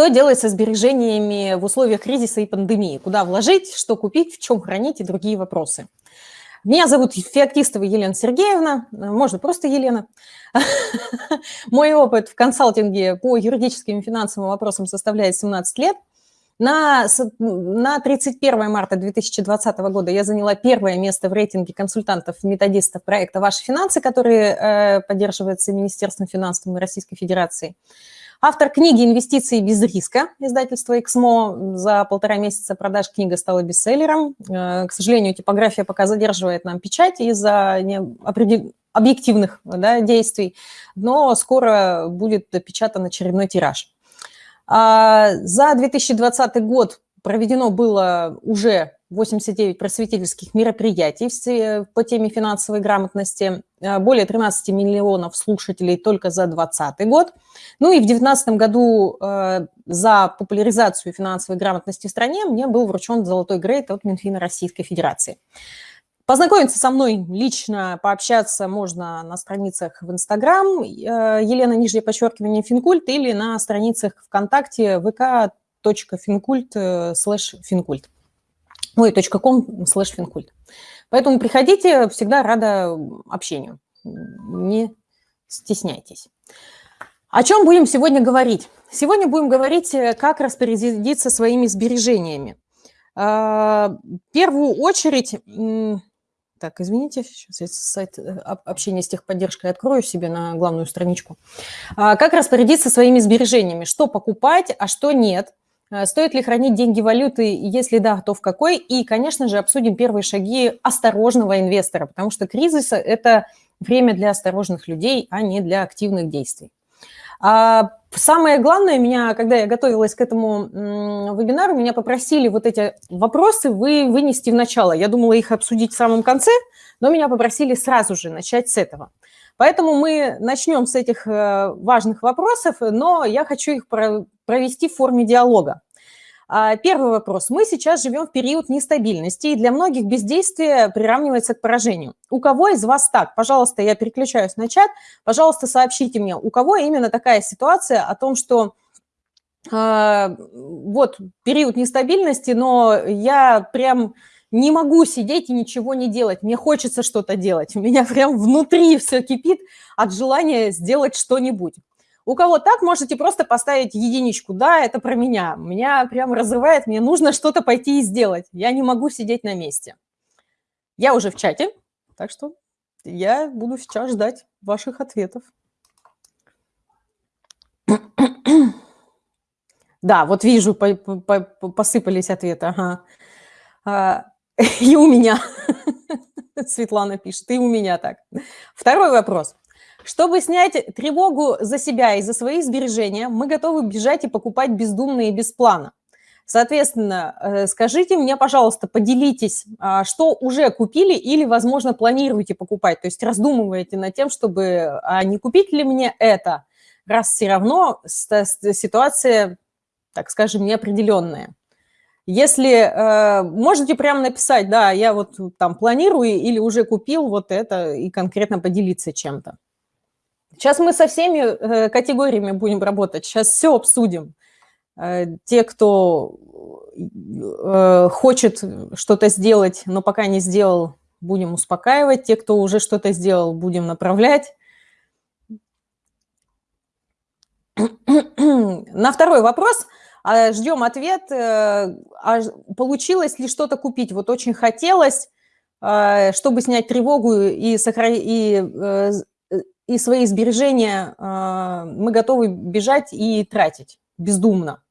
Что делать со сбережениями в условиях кризиса и пандемии? Куда вложить, что купить, в чем хранить и другие вопросы. Меня зовут Феоктистова Елена Сергеевна, можно просто Елена. Мой опыт в консалтинге по юридическим и финансовым вопросам составляет 17 лет. На, на 31 марта 2020 года я заняла первое место в рейтинге консультантов-методистов проекта «Ваши финансы», который э, поддерживается Министерством финансов Российской Федерации. Автор книги «Инвестиции без риска» издательства «Эксмо». За полтора месяца продаж книга стала бестселлером. Э, к сожалению, типография пока задерживает нам печать из-за объективных да, действий, но скоро будет допечатан очередной тираж. А, за 2020 год проведено было уже 89 просветительских мероприятий по теме финансовой грамотности, э, более 13 миллионов слушателей только за 2020 год. Ну и в 2019 году э, за популяризацию финансовой грамотности в стране мне был вручен золотой грейд от Минфина Российской Федерации. Познакомиться со мной лично, пообщаться можно на страницах в Инстаграм, э, Елена, нижнее подчеркивание, Финкульт, или на страницах ВКонтакте vk.finkult слэш финкульт ой, .com слэш финкульт. Поэтому приходите, всегда рада общению. Не стесняйтесь. О чем будем сегодня говорить? Сегодня будем говорить, э, как распорядиться своими сбережениями. А, в первую очередь, так, извините, сейчас я сайт э, общения с техподдержкой открою себе на главную страничку. А, как распорядиться своими сбережениями, что покупать, а что нет – стоит ли хранить деньги валюты? Если да, то в какой? И, конечно же, обсудим первые шаги осторожного инвестора, потому что кризис – это время для осторожных людей, а не для активных действий. А самое главное, меня, когда я готовилась к этому вебинару, меня попросили вот эти вопросы вы вынести в начало. Я думала их обсудить в самом конце, но меня попросили сразу же начать с этого. Поэтому мы начнем с этих э, важных вопросов, но я хочу их провести в форме диалога. А, первый вопрос. Мы сейчас живем в период нестабильности, и для многих бездействие приравнивается к поражению. У кого из вас так? Пожалуйста, я переключаюсь на чат. Пожалуйста, сообщите мне, у кого именно такая ситуация о том, что э, вот период нестабильности, но я прям не могу сидеть и ничего не делать, мне хочется что-то делать, у меня прям внутри все кипит от желания сделать что-нибудь. У кого так, можете просто поставить единичку, да, это про меня, меня прям разрывает, мне нужно что-то пойти и сделать, я не могу сидеть на месте. Я уже в чате, так что я буду сейчас ждать ваших ответов. Да, вот вижу, посыпались ответы. Ага. А, И у меня. Светлана пишет, и у меня так. Второй вопрос. Чтобы снять тревогу за себя и за свои сбережения, мы готовы бежать и покупать бездумно и без плана. Соответственно, э, скажите мне, пожалуйста, поделитесь, а, что уже купили или, возможно, планируете покупать, то есть раздумываете над тем, чтобы, а не купить ли мне это, раз все равно ситуация, так скажем, неопределенная. Если э, можете прямо написать, да, я вот там планирую или уже купил вот это и конкретно поделиться чем-то. Сейчас мы со всеми э, категориями будем работать, сейчас все обсудим. Э, те, кто э, хочет что-то сделать, но пока не сделал, будем успокаивать. Те, кто уже что-то сделал, будем направлять. На второй вопрос – а, ждем ответ, а получилось ли что-то купить. Вот очень хотелось, чтобы снять тревогу и, сохранить, и, и свои сбережения, а, мы готовы бежать и тратить бездумно.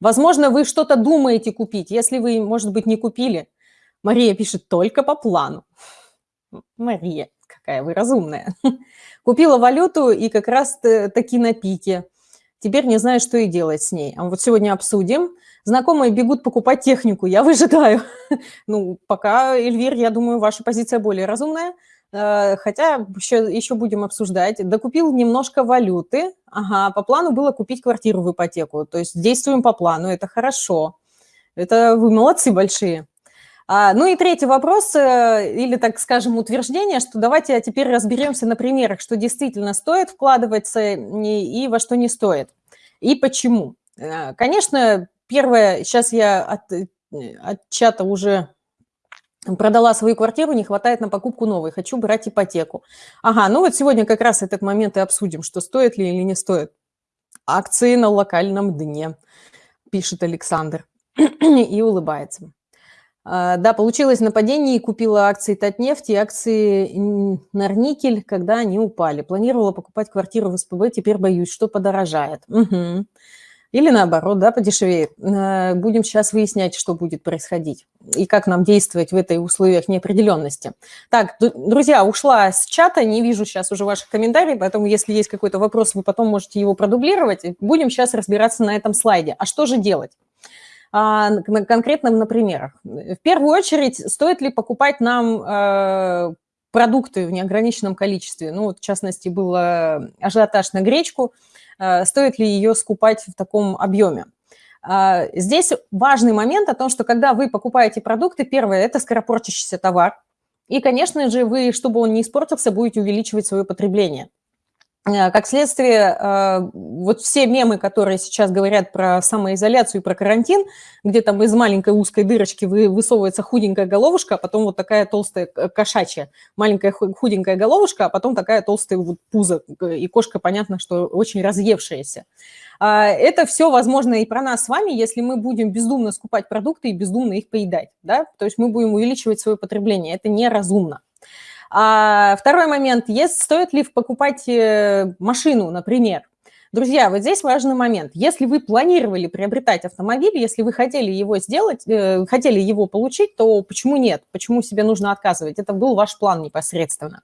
Возможно, вы что-то думаете купить, если вы, может быть, не купили. Мария пишет, только по плану. Мария, какая вы разумная. Купила валюту и как раз таки на пике. Теперь не знаю, что и делать с ней. А вот сегодня обсудим. Знакомые бегут покупать технику, я выжидаю. Ну, пока, Эльвир, я думаю, ваша позиция более разумная. Э, хотя еще, еще будем обсуждать. Докупил немножко валюты. Ага, по плану было купить квартиру в ипотеку. То есть действуем по плану, это хорошо. Это вы молодцы большие. А, ну и третий вопрос, э, или, так скажем, утверждение, что давайте теперь разберемся на примерах, что действительно стоит вкладываться и, и во что не стоит, и почему. Э, конечно, первое, сейчас я от, от чата уже продала свою квартиру, не хватает на покупку новой, хочу брать ипотеку. Ага, ну вот сегодня как раз этот момент и обсудим, что стоит ли или не стоит. Акции на локальном дне, пишет Александр и улыбается. А, да, получилось нападение и купила акции Татнефти, акции Норникель, когда они упали. Планировала покупать квартиру в СПБ, теперь боюсь, что подорожает. Угу. Или наоборот, да, подешевеет. Э, будем сейчас выяснять, что будет происходить и как нам действовать в этой условиях неопределенности. Так, друзья, ушла с чата, не вижу сейчас уже ваших комментариев, поэтому если есть какой-то вопрос, вы потом можете его продублировать. Будем сейчас разбираться на этом слайде. А что же делать? А, конкретным на примерах. В первую очередь, стоит ли покупать нам э, продукты в неограниченном количестве? Ну, вот, в частности, был ажиотаж на гречку – Э, стоит ли ее скупать в таком объеме. А, здесь важный момент о том, что когда вы покупаете продукты, первое – это скоропортящийся товар. И, конечно же, вы, чтобы он не испортился, будете увеличивать свое потребление. Э, как следствие, э, вот все мемы, которые сейчас говорят про самоизоляцию и про карантин, где там из маленькой узкой дырочки высовывается худенькая головушка, а потом вот такая толстая кошачья, маленькая худенькая головушка, а потом такая толстая вот пузо, и кошка, понятно, что очень разъевшаяся. А, это все возможно и про нас с вами, если мы будем бездумно скупать продукты и бездумно их поедать, да, то есть мы будем увеличивать свое потребление, это неразумно. А второй момент, есть, стоит ли покупать э, машину, например. Друзья, вот здесь важный момент. Если вы планировали приобретать автомобиль, если вы хотели его сделать, э, хотели его получить, то почему нет? Почему себе нужно отказывать? Это был ваш план непосредственно.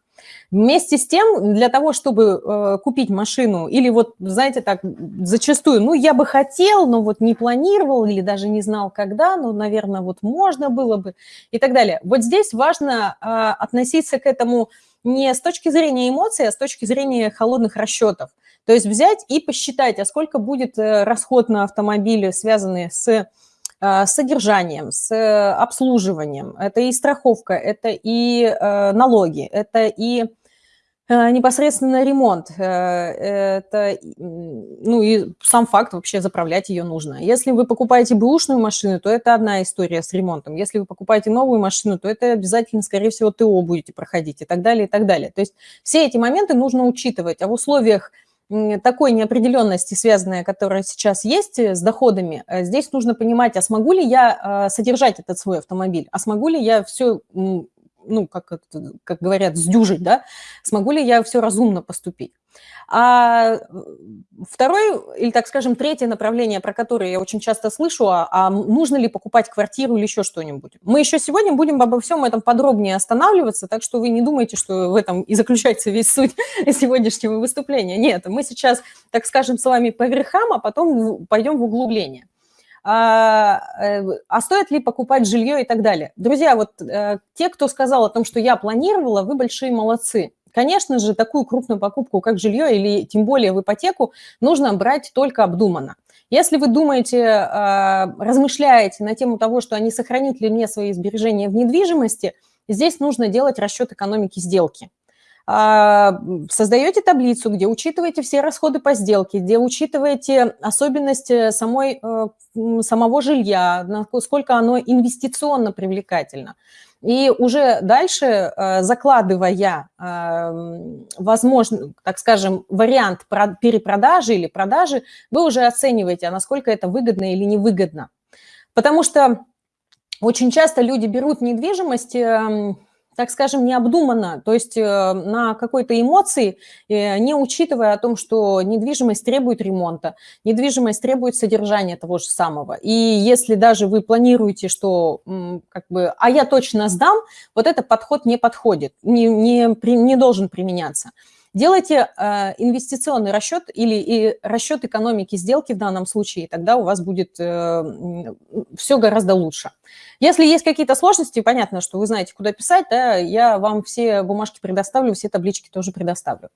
Вместе с тем, для того, чтобы э, купить машину, или вот, знаете, так, зачастую, ну, я бы хотел, но вот не планировал, или даже не знал, когда, ну, наверное, вот можно было бы, и так далее. Вот здесь важно э, относиться к этому не с точки зрения эмоций, а с точки зрения холодных расчетов. То есть взять и посчитать, а сколько будет э, расход на автомобиле, связанный с с содержанием, с э, обслуживанием. Это и страховка, это и э, налоги, это и непосредственно ремонт. Это, ну и сам факт вообще заправлять ее нужно. Если вы покупаете бэушную машину, то это одна история с ремонтом. Если вы покупаете новую машину, то это обязательно, скорее всего, ТО будете проходить и так далее, и так далее. То есть все эти моменты нужно учитывать. А в условиях такой неопределенности, связанной, которая сейчас есть э, с доходами, э, здесь нужно понимать, а смогу ли я э, содержать этот свой автомобиль, а смогу ли я все, ну, как, как говорят, сдюжить, да, смогу ли я все разумно поступить. А второй, или, так скажем, третье направление, про которое я очень часто слышу, а, а нужно ли покупать квартиру или еще что-нибудь. Мы еще сегодня будем обо всем этом подробнее останавливаться, так что вы не думайте, что в этом и заключается весь суть сегодняшнего выступления. Нет, мы сейчас, так скажем, с вами по верхам, а потом пойдем в углубление. А, э, а стоит ли покупать жилье и так далее. Друзья, вот э, те, кто сказал о том, что я планировала, вы большие молодцы. Конечно же, такую крупную покупку, как жилье или тем более в ипотеку, нужно брать только обдуманно. Если вы думаете, а, размышляете на тему того, что они сохранит ли мне свои сбережения в недвижимости, здесь нужно делать расчет экономики сделки. А, создаете таблицу, где учитываете все расходы по сделке, где учитываете особенности самой, э, самого жилья, насколько оно инвестиционно привлекательно. И уже дальше, э, закладывая, эм, возможно, так скажем, вариант перепродажи или продажи, вы уже оцениваете, а насколько это выгодно или невыгодно. Потому что очень часто люди берут недвижимость эм, так скажем, необдуманно, то есть э, на какой-то эмоции, э, не учитывая о том, что недвижимость требует ремонта, недвижимость требует содержания того же самого. И если даже вы планируете, что как бы, а я точно сдам, вот этот подход не подходит, не, не, не должен применяться. Делайте э, инвестиционный расчет или и расчет экономики сделки в данном случае, тогда у вас будет э, все гораздо лучше. Если есть какие-то сложности, понятно, что вы знаете, куда писать, да, я вам все бумажки предоставлю, все таблички тоже предоставлю.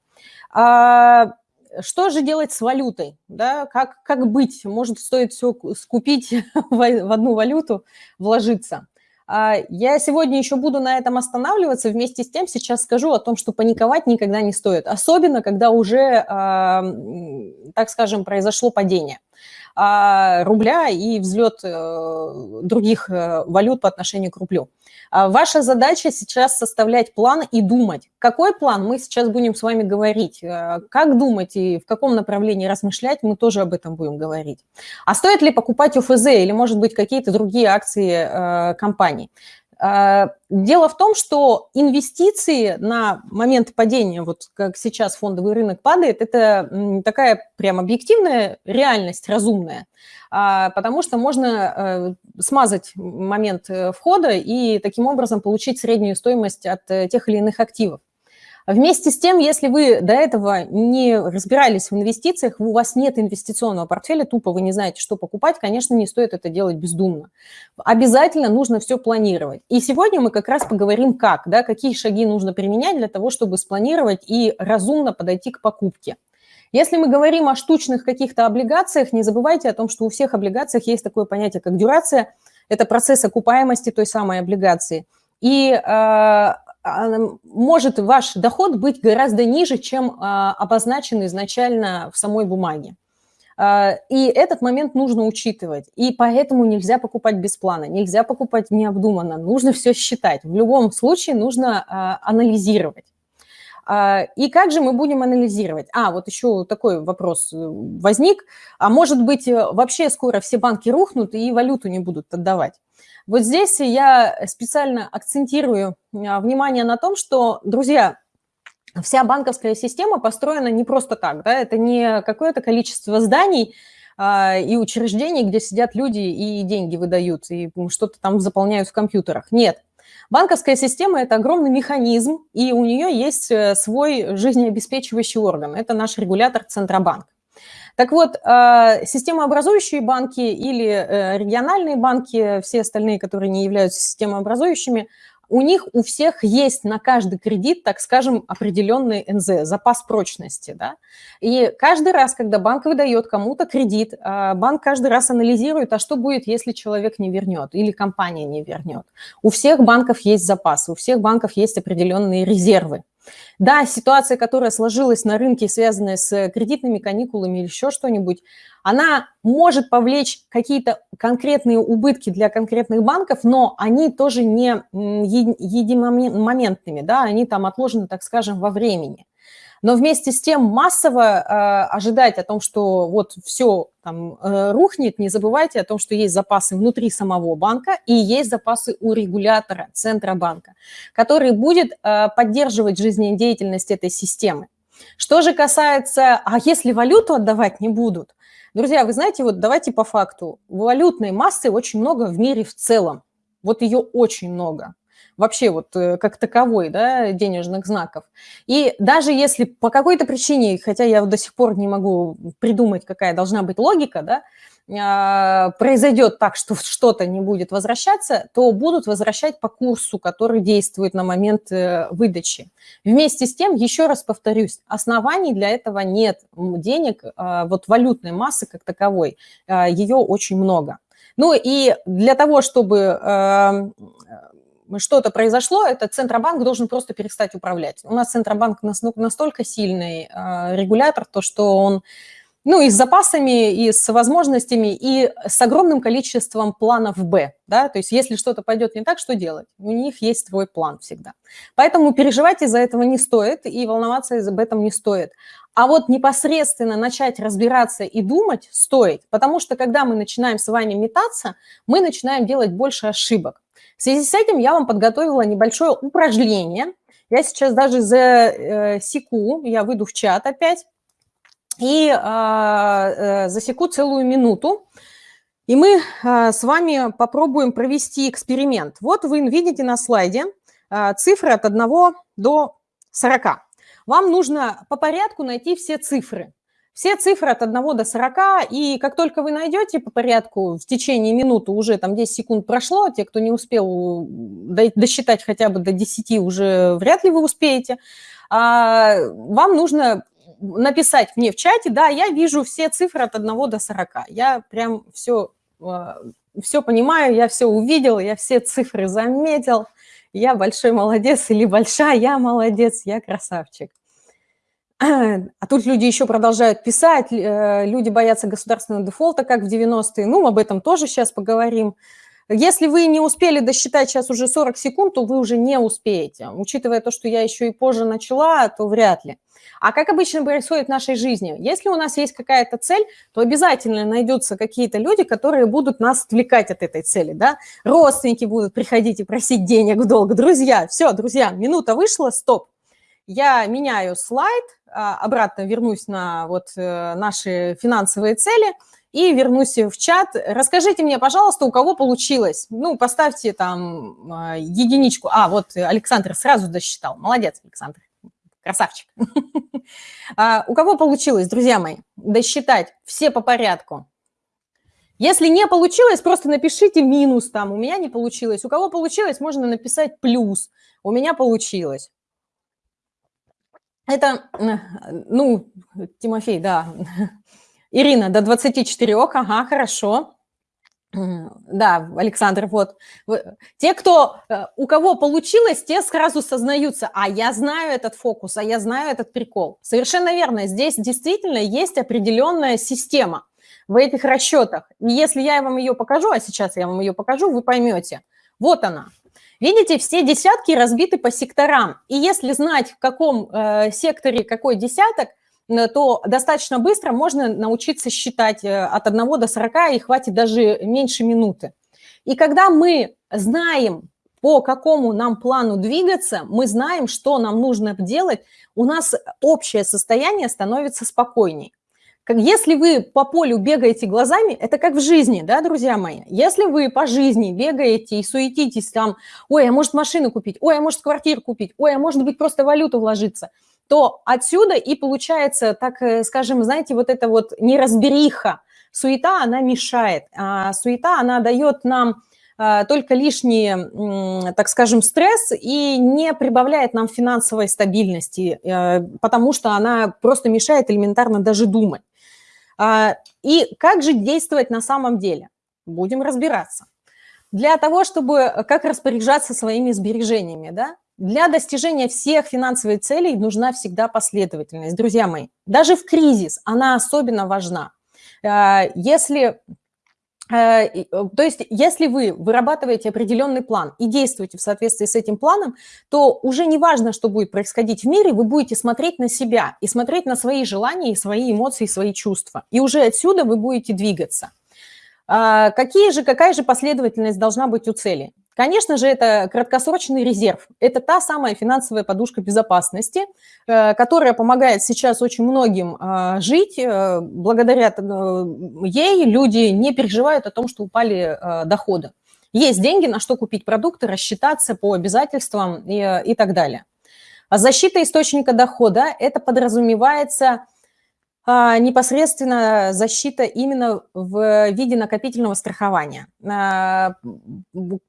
А, что же делать с валютой? Да? Как, как быть? Может, стоит все скупить в одну валюту, вложиться? А, я сегодня еще буду на этом останавливаться. Вместе с тем сейчас скажу о том, что паниковать никогда не стоит. Особенно, когда уже, так скажем, произошло падение. а, рубля и взлет э, других э, валют по отношению к рублю. А ваша задача сейчас составлять план и думать. Какой план, мы сейчас будем с вами говорить. Э, как думать и в каком направлении размышлять, мы тоже об этом будем говорить. А стоит ли покупать ОФЗ или, может быть, какие-то другие акции компаний? А, дело в том, что инвестиции на момент падения, вот как сейчас фондовый рынок падает, это такая прям объективная реальность, разумная, а, потому что можно э, смазать момент э, входа и таким образом получить среднюю стоимость от э, тех или иных активов. Вместе с тем, если вы до этого не разбирались в инвестициях, у вас нет инвестиционного портфеля, тупо вы не знаете, что покупать, конечно, не стоит это делать бездумно. Обязательно нужно все планировать. И сегодня мы как раз поговорим, как, да, какие шаги нужно применять для того, чтобы спланировать и разумно подойти к покупке. Если мы говорим о штучных каких-то облигациях, не забывайте о том, что у всех облигациях есть такое понятие, как дюрация. Это процесс окупаемости той самой облигации. И а, может ваш доход быть гораздо ниже, чем а, обозначен изначально в самой бумаге. А, и этот момент нужно учитывать. И поэтому нельзя покупать без плана, нельзя покупать необдуманно. Нужно все считать. В любом случае нужно анализировать. И как же мы будем анализировать? А, вот еще такой вопрос э, возник. А может быть, э, вообще скоро все банки рухнут и валюту не будут отдавать? Вот здесь я специально акцентирую а, внимание на том, что, друзья, вся банковская система построена не просто так, да, это не какое-то количество зданий а, и учреждений, где сидят люди и деньги выдают, и что-то там заполняют в компьютерах. Нет, Банковская система – это огромный механизм, и у нее есть э, свой жизнеобеспечивающий орган. Это наш регулятор Центробанк. Так вот, а, системообразующие банки или э, региональные банки, все остальные, которые не являются системообразующими, у них у всех есть на каждый кредит, так скажем, определенный НЗ, запас прочности. Да? И каждый раз, когда банк выдает кому-то кредит, а, банк каждый раз анализирует, а что будет, если человек не вернет или компания не вернет. У всех банков есть запасы, у всех банков есть определенные резервы. Да, ситуация, которая сложилась на рынке, связанная с кредитными каникулами или еще что-нибудь, она может повлечь какие-то конкретные убытки для конкретных банков, но они тоже не единомоментными, да, они там отложены, так скажем, во времени. Но вместе с тем массово э, ожидать о том, что вот все там э, рухнет, не забывайте о том, что есть запасы внутри самого банка и есть запасы у регулятора Центробанка, который будет э, поддерживать жизнедеятельность этой системы. Что же касается, а если валюту отдавать не будут? Друзья, вы знаете, вот давайте по факту. Валютной массы очень много в мире в целом. Вот ее очень много вообще вот э, как таковой, да, денежных знаков. И даже если по какой-то причине, хотя я до сих пор не могу придумать, какая должна быть логика, да, а, произойдет так, что что-то не будет возвращаться, то будут возвращать по курсу, который действует на момент э, выдачи. Вместе с тем, еще раз повторюсь, оснований для этого нет. Денег, а, вот валютной массы как таковой, а, ее очень много. Ну и для того, чтобы что-то произошло, этот Центробанк должен просто перестать управлять. У нас Центробанк настолько сильный э, регулятор, то что он ну, и с запасами, и с возможностями, и с огромным количеством планов «Б». Да? То есть если что-то пойдет не так, что делать? У них есть свой план всегда. Поэтому переживать из-за этого не стоит, и волноваться об этом не стоит. А вот непосредственно начать разбираться и думать стоит, потому что когда мы начинаем с вами метаться, мы начинаем делать больше ошибок. В связи с этим я вам подготовила небольшое упражнение. Я сейчас даже засеку, я выйду в чат опять, и а, э, засеку целую минуту. И мы а, с вами попробуем провести эксперимент. Вот вы видите на слайде а, цифры от 1 до 40. Вам нужно по порядку найти все цифры. Все цифры от 1 до 40, и как только вы найдете по порядку в течение минуты, уже там 10 секунд прошло, те, кто не успел досчитать хотя бы до 10, уже вряд ли вы успеете, а, вам нужно написать мне в чате, да, я вижу все цифры от 1 до 40, я прям все, а, все понимаю, я все увидел, я все цифры заметил, я большой молодец или большая, я молодец, я красавчик. А тут люди еще продолжают писать, э, люди боятся государственного дефолта, как в 90-е. Ну, об этом тоже сейчас поговорим. Если вы не успели досчитать сейчас уже 40 секунд, то вы уже не успеете. Учитывая то, что я еще и позже начала, то вряд ли. А как обычно происходит в нашей жизни? Если у нас есть какая-то цель, то обязательно найдутся какие-то люди, которые будут нас отвлекать от этой цели. Да? Родственники будут приходить и просить денег в долг. Друзья, все, друзья, минута вышла, стоп. Я меняю слайд, а, обратно вернусь на вот э, наши финансовые цели и вернусь в чат. Расскажите мне, пожалуйста, у кого получилось. Ну, поставьте там а, единичку. А, вот Александр сразу досчитал. Молодец, Александр. Красавчик. А, у кого получилось, друзья мои, досчитать все по порядку? Если не получилось, просто напишите минус там, у меня не получилось. У кого получилось, можно написать плюс, у меня получилось. Это, ну, Тимофей, да. Ирина, до 24, ага, хорошо. Да, Александр, вот. Те, кто, э, у кого получилось, те сразу сознаются, а я знаю этот фокус, а я знаю этот прикол. Совершенно верно, здесь действительно есть определенная система в этих расчетах. И если я вам ее покажу, а сейчас я вам ее покажу, вы поймете. Вот она. Видите, все десятки разбиты по секторам. И если знать, в каком э, секторе какой десяток, то достаточно быстро можно научиться считать э, от 1 до 40, и хватит даже меньше минуты. И когда мы знаем, по какому нам плану двигаться, мы знаем, что нам нужно делать, у нас общее состояние становится спокойней. Если вы по полю бегаете глазами, это как в жизни, да, друзья мои? Если вы по жизни бегаете и суетитесь там, ой, а может машину купить, ой, а может квартиру купить, ой, а может быть просто валюту вложиться – то отсюда и получается, так э, скажем, знаете, вот эта вот неразбериха, суета, она мешает. А суета, она дает нам а, только лишний, так скажем, стресс и не прибавляет нам финансовой стабильности, э, потому что она просто мешает элементарно даже думать. А, и как же действовать на самом деле? Будем разбираться. Для того, чтобы э, как распоряжаться своими сбережениями, да, для достижения всех финансовых целей нужна всегда последовательность. Друзья мои, даже в кризис она особенно важна. Э, если то есть, если вы вырабатываете определенный план и действуете в соответствии с этим планом, то уже не важно, что будет происходить в мире, вы будете смотреть на себя и смотреть на свои желания, свои эмоции, свои чувства. И уже отсюда вы будете двигаться. Какие же, какая же последовательность должна быть у цели? Конечно же, это краткосрочный резерв. Это та самая финансовая подушка безопасности, э, которая помогает сейчас очень многим э, жить. Э, благодаря ей люди не переживают о том, что упали доходы. Есть деньги, на что купить продукты, рассчитаться по обязательствам и, и так далее. А защита источника дохода – это подразумевается а, непосредственно защита именно в виде накопительного страхования. А,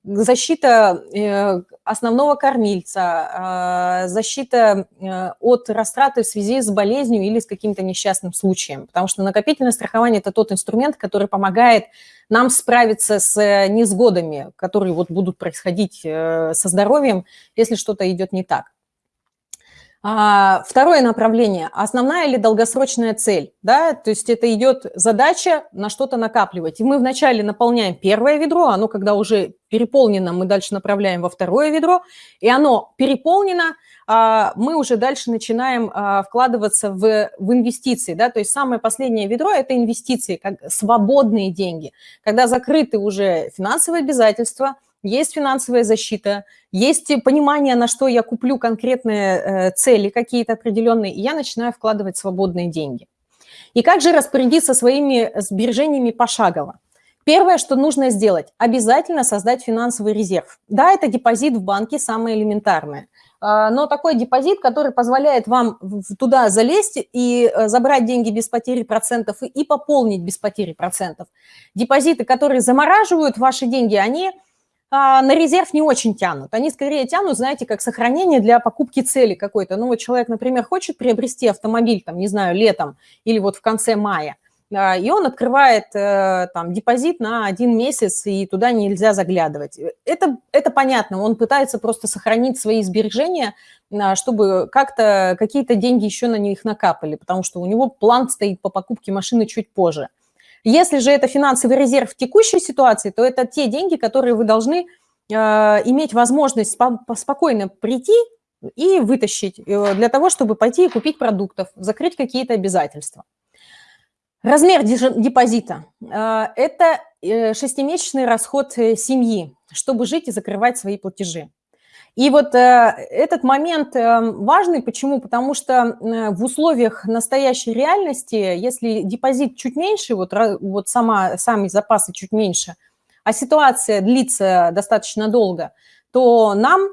защита э, основного кормильца, а, защита э, от растраты в связи с болезнью или с каким-то несчастным случаем. Потому что накопительное страхование – это тот инструмент, который помогает нам справиться с э, несгодами, которые вот будут происходить со здоровьем, если что-то идет не так. А, второе направление – основная или долгосрочная цель. Да? То есть это идет задача на что-то накапливать. И мы вначале наполняем первое ведро, оно когда уже переполнено, мы дальше направляем во второе ведро, и оно переполнено, а, мы уже дальше начинаем а, вкладываться в, в инвестиции. Да? То есть самое последнее ведро – это инвестиции, как свободные деньги. Когда закрыты уже финансовые обязательства – есть финансовая защита, есть понимание, на что я куплю конкретные э, цели какие-то определенные, и я начинаю вкладывать свободные деньги. И как же распорядиться своими сбережениями пошагово? Первое, что нужно сделать, обязательно создать финансовый резерв. Да, это депозит в банке, самое элементарное. А, но такой депозит, который позволяет вам туда залезть и э, забрать деньги без потери процентов и пополнить без потери процентов. Депозиты, которые замораживают ваши деньги, они на резерв не очень тянут. Они скорее тянут, знаете, как сохранение для покупки цели какой-то. Ну вот человек, например, хочет приобрести автомобиль, там, не знаю, летом или вот в конце мая. и он открывает там депозит на один месяц, и туда нельзя заглядывать. Это, это понятно, он пытается просто сохранить свои сбережения, чтобы как-то какие-то деньги еще на них накапали, потому что у него план стоит по покупке машины чуть позже. Если же это финансовый резерв в текущей ситуации, то это те деньги, которые вы должны э, иметь возможность спокойно прийти и вытащить э, для того, чтобы пойти и купить продуктов, закрыть какие-то обязательства. Размер депозита э, – это шестимесячный расход семьи, чтобы жить и закрывать свои платежи. И вот э, этот момент э, важный. Почему? Потому что э, в условиях настоящей реальности, если депозит чуть меньше, вот, вот сама, сами запасы чуть меньше, а ситуация длится достаточно долго, то нам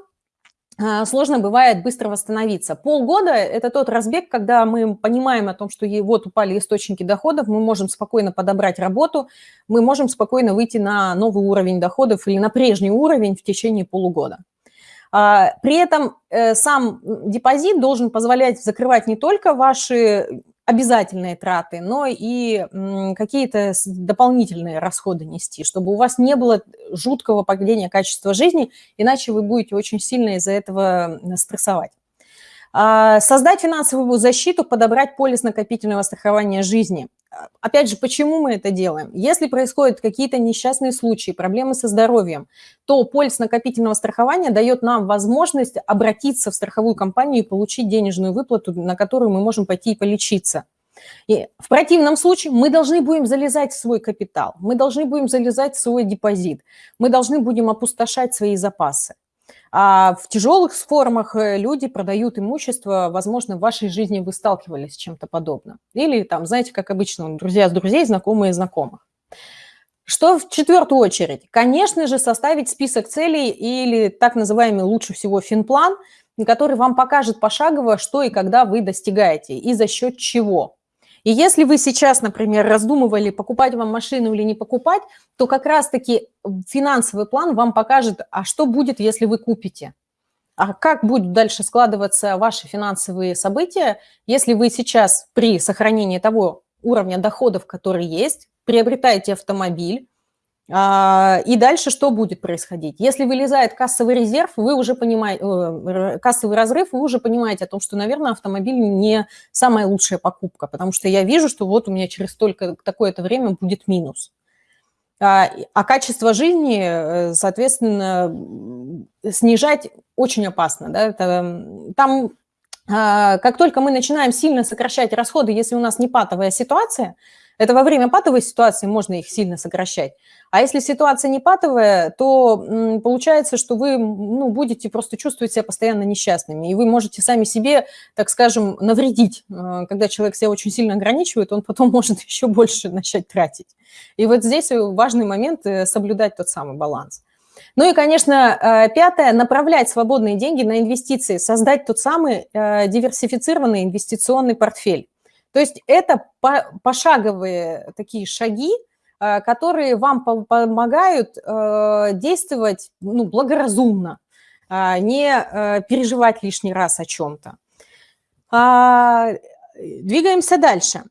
сложно бывает быстро восстановиться. Полгода – это тот разбег, когда мы понимаем о том, что вот упали источники доходов, мы можем спокойно подобрать работу, мы можем спокойно выйти на новый уровень доходов или на прежний уровень в течение полугода. А, при этом э, сам депозит должен позволять закрывать не только ваши обязательные траты, но и какие-то дополнительные расходы нести, чтобы у вас не было жуткого падения качества жизни, иначе вы будете очень сильно из-за этого стрессовать. А, создать финансовую защиту, подобрать полис накопительного страхования жизни. Опять же, почему мы это делаем? Если происходят какие-то несчастные случаи, проблемы со здоровьем, то полис накопительного страхования дает нам возможность обратиться в страховую компанию и получить денежную выплату, на которую мы можем пойти и полечиться. И в противном случае мы должны будем залезать в свой капитал, мы должны будем залезать в свой депозит, мы должны будем опустошать свои запасы. А в тяжелых формах э, люди продают имущество, возможно, в вашей жизни вы сталкивались с чем-то подобным. Или там, знаете, как обычно, друзья с друзей, знакомые знакомых. Что в четвертую очередь? Конечно же, составить список целей или так называемый лучше всего финплан, который вам покажет пошагово, что и когда вы достигаете и за счет чего. И если вы сейчас, например, раздумывали, покупать вам машину или не покупать, то как раз-таки финансовый план вам покажет, а что будет, если вы купите. А как будут дальше складываться ваши финансовые события, если вы сейчас при сохранении того уровня доходов, который есть, приобретаете автомобиль, и дальше что будет происходить? Если вылезает кассовый резерв, вы уже понимаете, э, кассовый разрыв, вы уже понимаете о том, что, наверное, автомобиль не самая лучшая покупка, потому что я вижу, что вот у меня через столько такое-то время будет минус. А, а качество жизни, э, соответственно, снижать очень опасно. Да? Это, там, а, как только мы начинаем сильно сокращать расходы, если у нас не патовая ситуация, это во время патовой ситуации можно их сильно сокращать. А если ситуация не патовая, то получается, что вы ну, будете просто чувствовать себя постоянно несчастными. И вы можете сами себе, так скажем, навредить. Э, когда человек себя очень сильно ограничивает, он потом может еще больше начать тратить. И вот здесь важный момент э, соблюдать тот самый баланс. Ну и, конечно, э, пятое, направлять свободные деньги на инвестиции, создать тот самый диверсифицированный инвестиционный портфель. То есть это пошаговые такие шаги, э, которые вам помогают э, действовать ну, благоразумно, а не э, переживать лишний раз о чем-то. А, двигаемся дальше.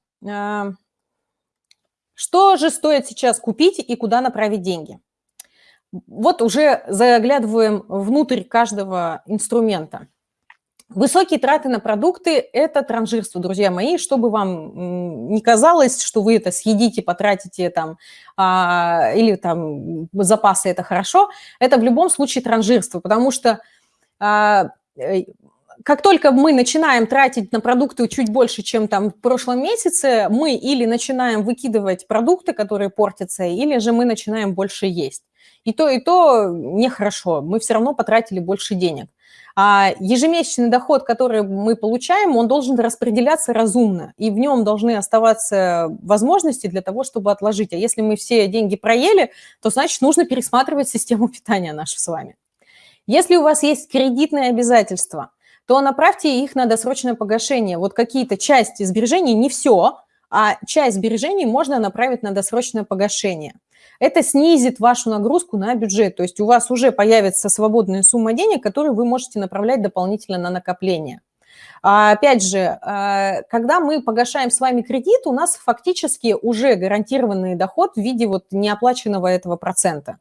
Что же стоит сейчас купить и куда направить деньги? Вот уже заглядываем внутрь каждого инструмента. Высокие траты на продукты – это транжирство, друзья мои. Чтобы вам не казалось, что вы это съедите, потратите там, а, или там запасы – это хорошо, это в любом случае транжирство, потому что а, э, как только мы начинаем тратить на продукты чуть больше, чем там в прошлом месяце, мы или начинаем выкидывать продукты, которые портятся, или же мы начинаем больше есть. И то, и то нехорошо, мы все равно потратили больше денег. А ежемесячный доход, который мы получаем, он должен распределяться разумно, и в нем должны оставаться возможности для того, чтобы отложить. А если мы все деньги проели, то значит нужно пересматривать систему питания нашу с вами. Если у вас есть кредитные обязательства, то направьте их на досрочное погашение. Вот какие-то части сбережений, не все, а часть сбережений можно направить на досрочное погашение – это снизит вашу нагрузку на бюджет. То есть у вас уже появится свободная сумма денег, которую вы можете направлять дополнительно на накопление. А, опять же, а, когда мы погашаем с вами кредит, у нас фактически уже гарантированный доход в виде вот неоплаченного этого процента.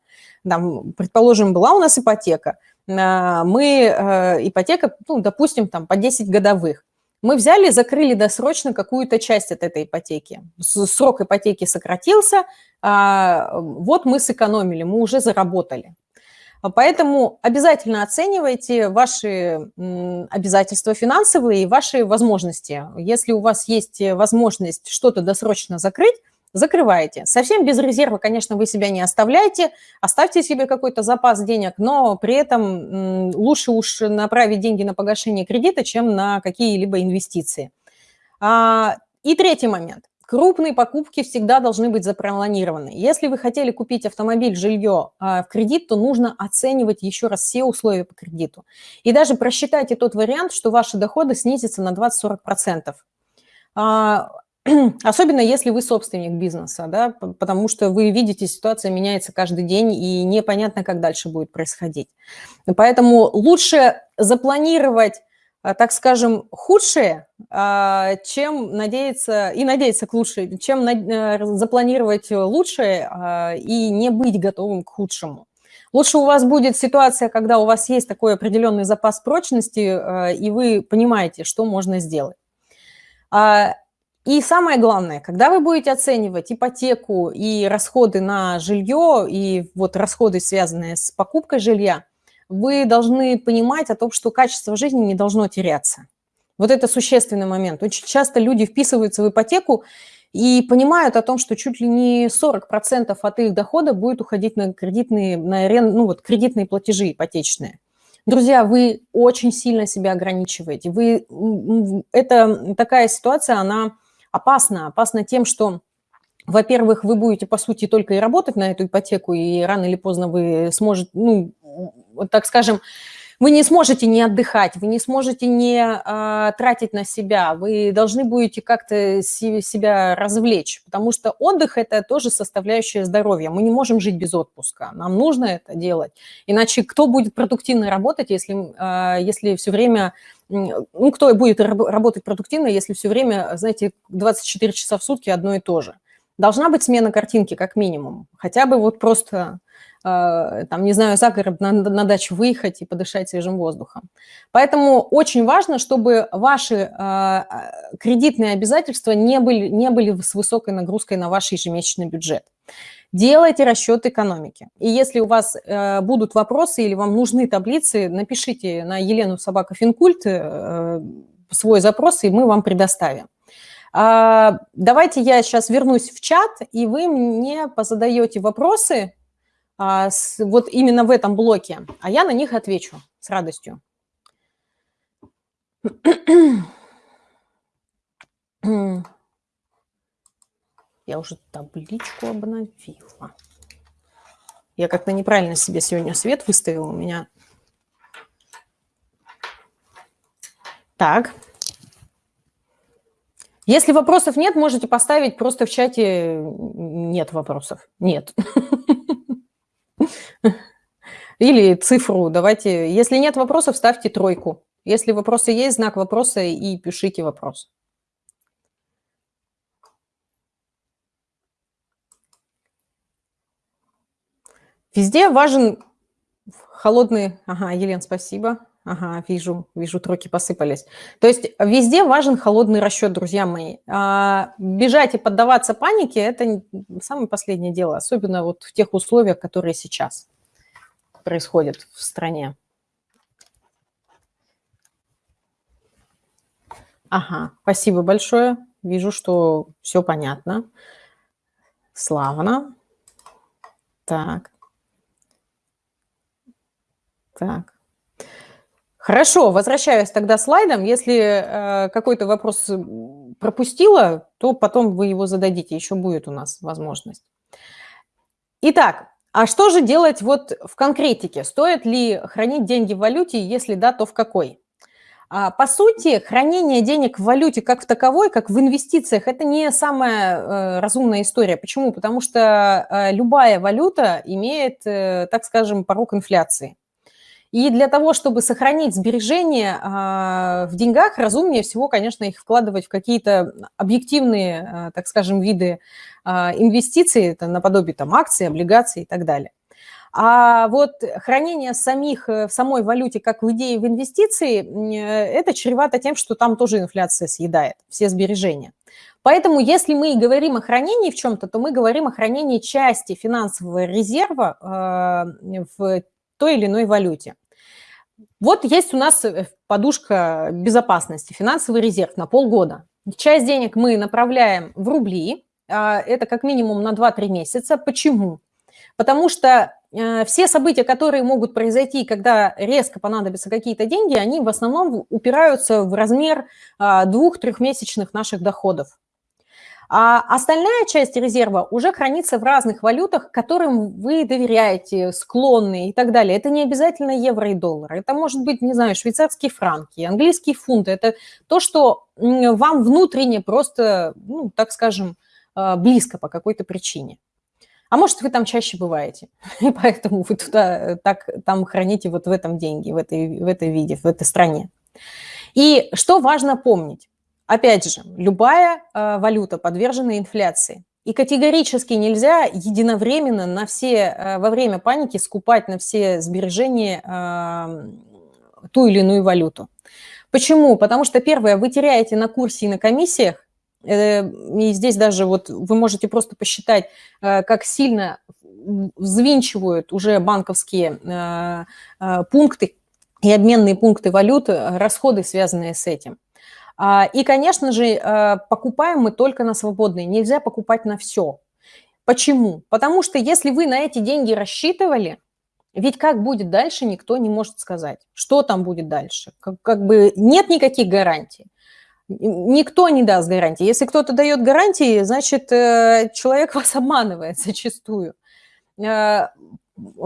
Там, предположим, была у нас ипотека, а, мы, ипотека, ну, допустим, там по 10 годовых. Мы взяли, закрыли досрочно какую-то часть от этой ипотеки. Срок ипотеки сократился, вот мы сэкономили, мы уже заработали. Поэтому обязательно оценивайте ваши обязательства финансовые и ваши возможности. Если у вас есть возможность что-то досрочно закрыть, закрываете. Совсем без резерва, конечно, вы себя не оставляете, оставьте себе какой-то запас денег, но при этом лучше уж направить деньги на погашение кредита, чем на какие-либо инвестиции. А, и третий момент. Крупные покупки всегда должны быть запланированы. Если вы хотели купить автомобиль, жилье а, в кредит, то нужно оценивать еще раз все условия по кредиту. И даже просчитайте тот вариант, что ваши доходы снизятся на 20-40%. Особенно если вы собственник бизнеса, да, потому что вы видите, ситуация меняется каждый день, и непонятно, как дальше будет происходить. Поэтому лучше запланировать а, так скажем, худшее, а, чем надеяться, и надеяться к лучшему, чем э, запланировать лучшее а, и не быть готовым к худшему. Лучше у вас будет ситуация, когда у вас есть такой определенный запас прочности, и вы понимаете, что можно сделать. И самое главное, когда вы будете оценивать ипотеку и расходы на жилье, и вот расходы, связанные с покупкой жилья, вы должны понимать о том, что качество жизни не должно теряться. Вот это существенный момент. Очень часто люди вписываются в ипотеку и понимают о том, что чуть ли не 40% от их дохода будет уходить на кредитные, на арен, ну вот, кредитные платежи ипотечные. Друзья, вы очень сильно себя ограничиваете. Вы, это такая ситуация, она опасна. Опасна тем, что во-первых, вы будете, по сути, только и работать на эту ипотеку, и рано или поздно вы сможете, ну, так скажем, вы не сможете не отдыхать, вы не сможете не а, тратить на себя, вы должны будете как-то себя развлечь, потому что отдых – это тоже составляющая здоровья. Мы не можем жить без отпуска, нам нужно это делать. Иначе кто будет продуктивно работать, если, а, если все время… Ну, кто будет работать продуктивно, если все время, знаете, 24 часа в сутки одно и то же? Должна быть смена картинки, как минимум. Хотя бы вот просто Э, там, не знаю, за город на, на дачу выехать и подышать свежим воздухом. Поэтому очень важно, чтобы ваши э, э, кредитные обязательства не были, не были с высокой нагрузкой на ваш ежемесячный бюджет. Делайте расчет экономики. И если у вас э, будут вопросы или вам нужны таблицы, напишите на Елену Собака Финкульт э, свой запрос, и мы вам предоставим. А, давайте я сейчас вернусь в чат, и вы мне позадаете вопросы, а, вот именно в этом блоке, а я на них отвечу с радостью. Я уже табличку обновила. Я как-то неправильно себе сегодня свет выставила. У меня... Так. Если вопросов нет, можете поставить просто в чате «нет вопросов». Нет. Или цифру давайте. Если нет вопросов, ставьте тройку. Если вопросы есть, знак вопроса и пишите вопрос. Везде важен холодный... Ага, Елен, спасибо. Ага, вижу, вижу, тройки посыпались. То есть везде важен холодный расчет, друзья мои. А, бежать и поддаваться панике – это самое последнее дело, особенно вот в тех условиях, которые сейчас происходят в стране. Ага, спасибо большое. Вижу, что все понятно. Славно. Так. Так. Хорошо, возвращаюсь тогда слайдом. Если э, какой-то вопрос пропустила, то потом вы его зададите, еще будет у нас возможность. Итак, а что же делать вот в конкретике? Стоит ли хранить деньги в валюте, если да, то в какой? А, по сути, хранение денег в валюте как в таковой, как в инвестициях, это не самая э, разумная история. Почему? Потому что э, любая валюта имеет, э, так скажем, порог инфляции. И для того, чтобы сохранить сбережения а, в деньгах, разумнее всего, конечно, их вкладывать в какие-то объективные, а, так скажем, виды а, инвестиций, это наподобие там акций, облигаций и так далее. А вот хранение самих э, в самой валюте, как в идее в инвестиции, э, это чревато тем, что там тоже инфляция съедает все сбережения. Поэтому если мы говорим о хранении в чем-то, то мы говорим о хранении части финансового резерва в той или иной валюте. Вот есть у нас э, подушка безопасности, финансовый резерв на полгода. Часть денег мы направляем в рубли, а, это как минимум на 2-3 месяца. Почему? Потому что э, все события, которые могут произойти, когда резко понадобятся какие-то деньги, они в основном упираются в размер а, двух-трехмесячных наших доходов. А остальная часть резерва уже хранится в разных валютах, которым вы доверяете, склонны и так далее. Это не обязательно евро и доллар. Это может быть, не знаю, швейцарские франки, английские фунты. Это то, что вам внутренне просто, ну, так скажем, а, близко по какой-то причине. А может, вы там чаще бываете, и поэтому вы туда э, так там храните вот в этом деньги, в этой, в этой виде, в этой стране. И что важно помнить? Опять же, любая э, валюта подвержена инфляции. И категорически нельзя единовременно на все, э, во время паники скупать на все сбережения э, ту или иную валюту. Почему? Потому что, первое, вы теряете на курсе и на комиссиях, э, и здесь даже вот вы можете просто посчитать, э, как сильно взвинчивают уже банковские э, пункты и обменные пункты валюты, расходы, связанные с этим. А, и, конечно же, э, покупаем мы только на свободные, нельзя покупать на все. Почему? Потому что если вы на эти деньги рассчитывали, ведь как будет дальше, никто не может сказать. Что там будет дальше? Как, как бы нет никаких гарантий. Никто не даст гарантии. Если кто-то дает гарантии, значит, э, человек вас обманывает зачастую.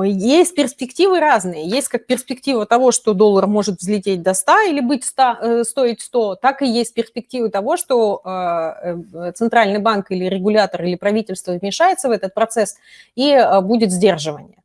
Есть перспективы разные. Есть как перспектива того, что доллар может взлететь до 100 или быть 100, э, стоить 100, так и есть перспективы того, что э, э, центральный банк или регулятор или правительство вмешается в этот процесс и будет сдерживание.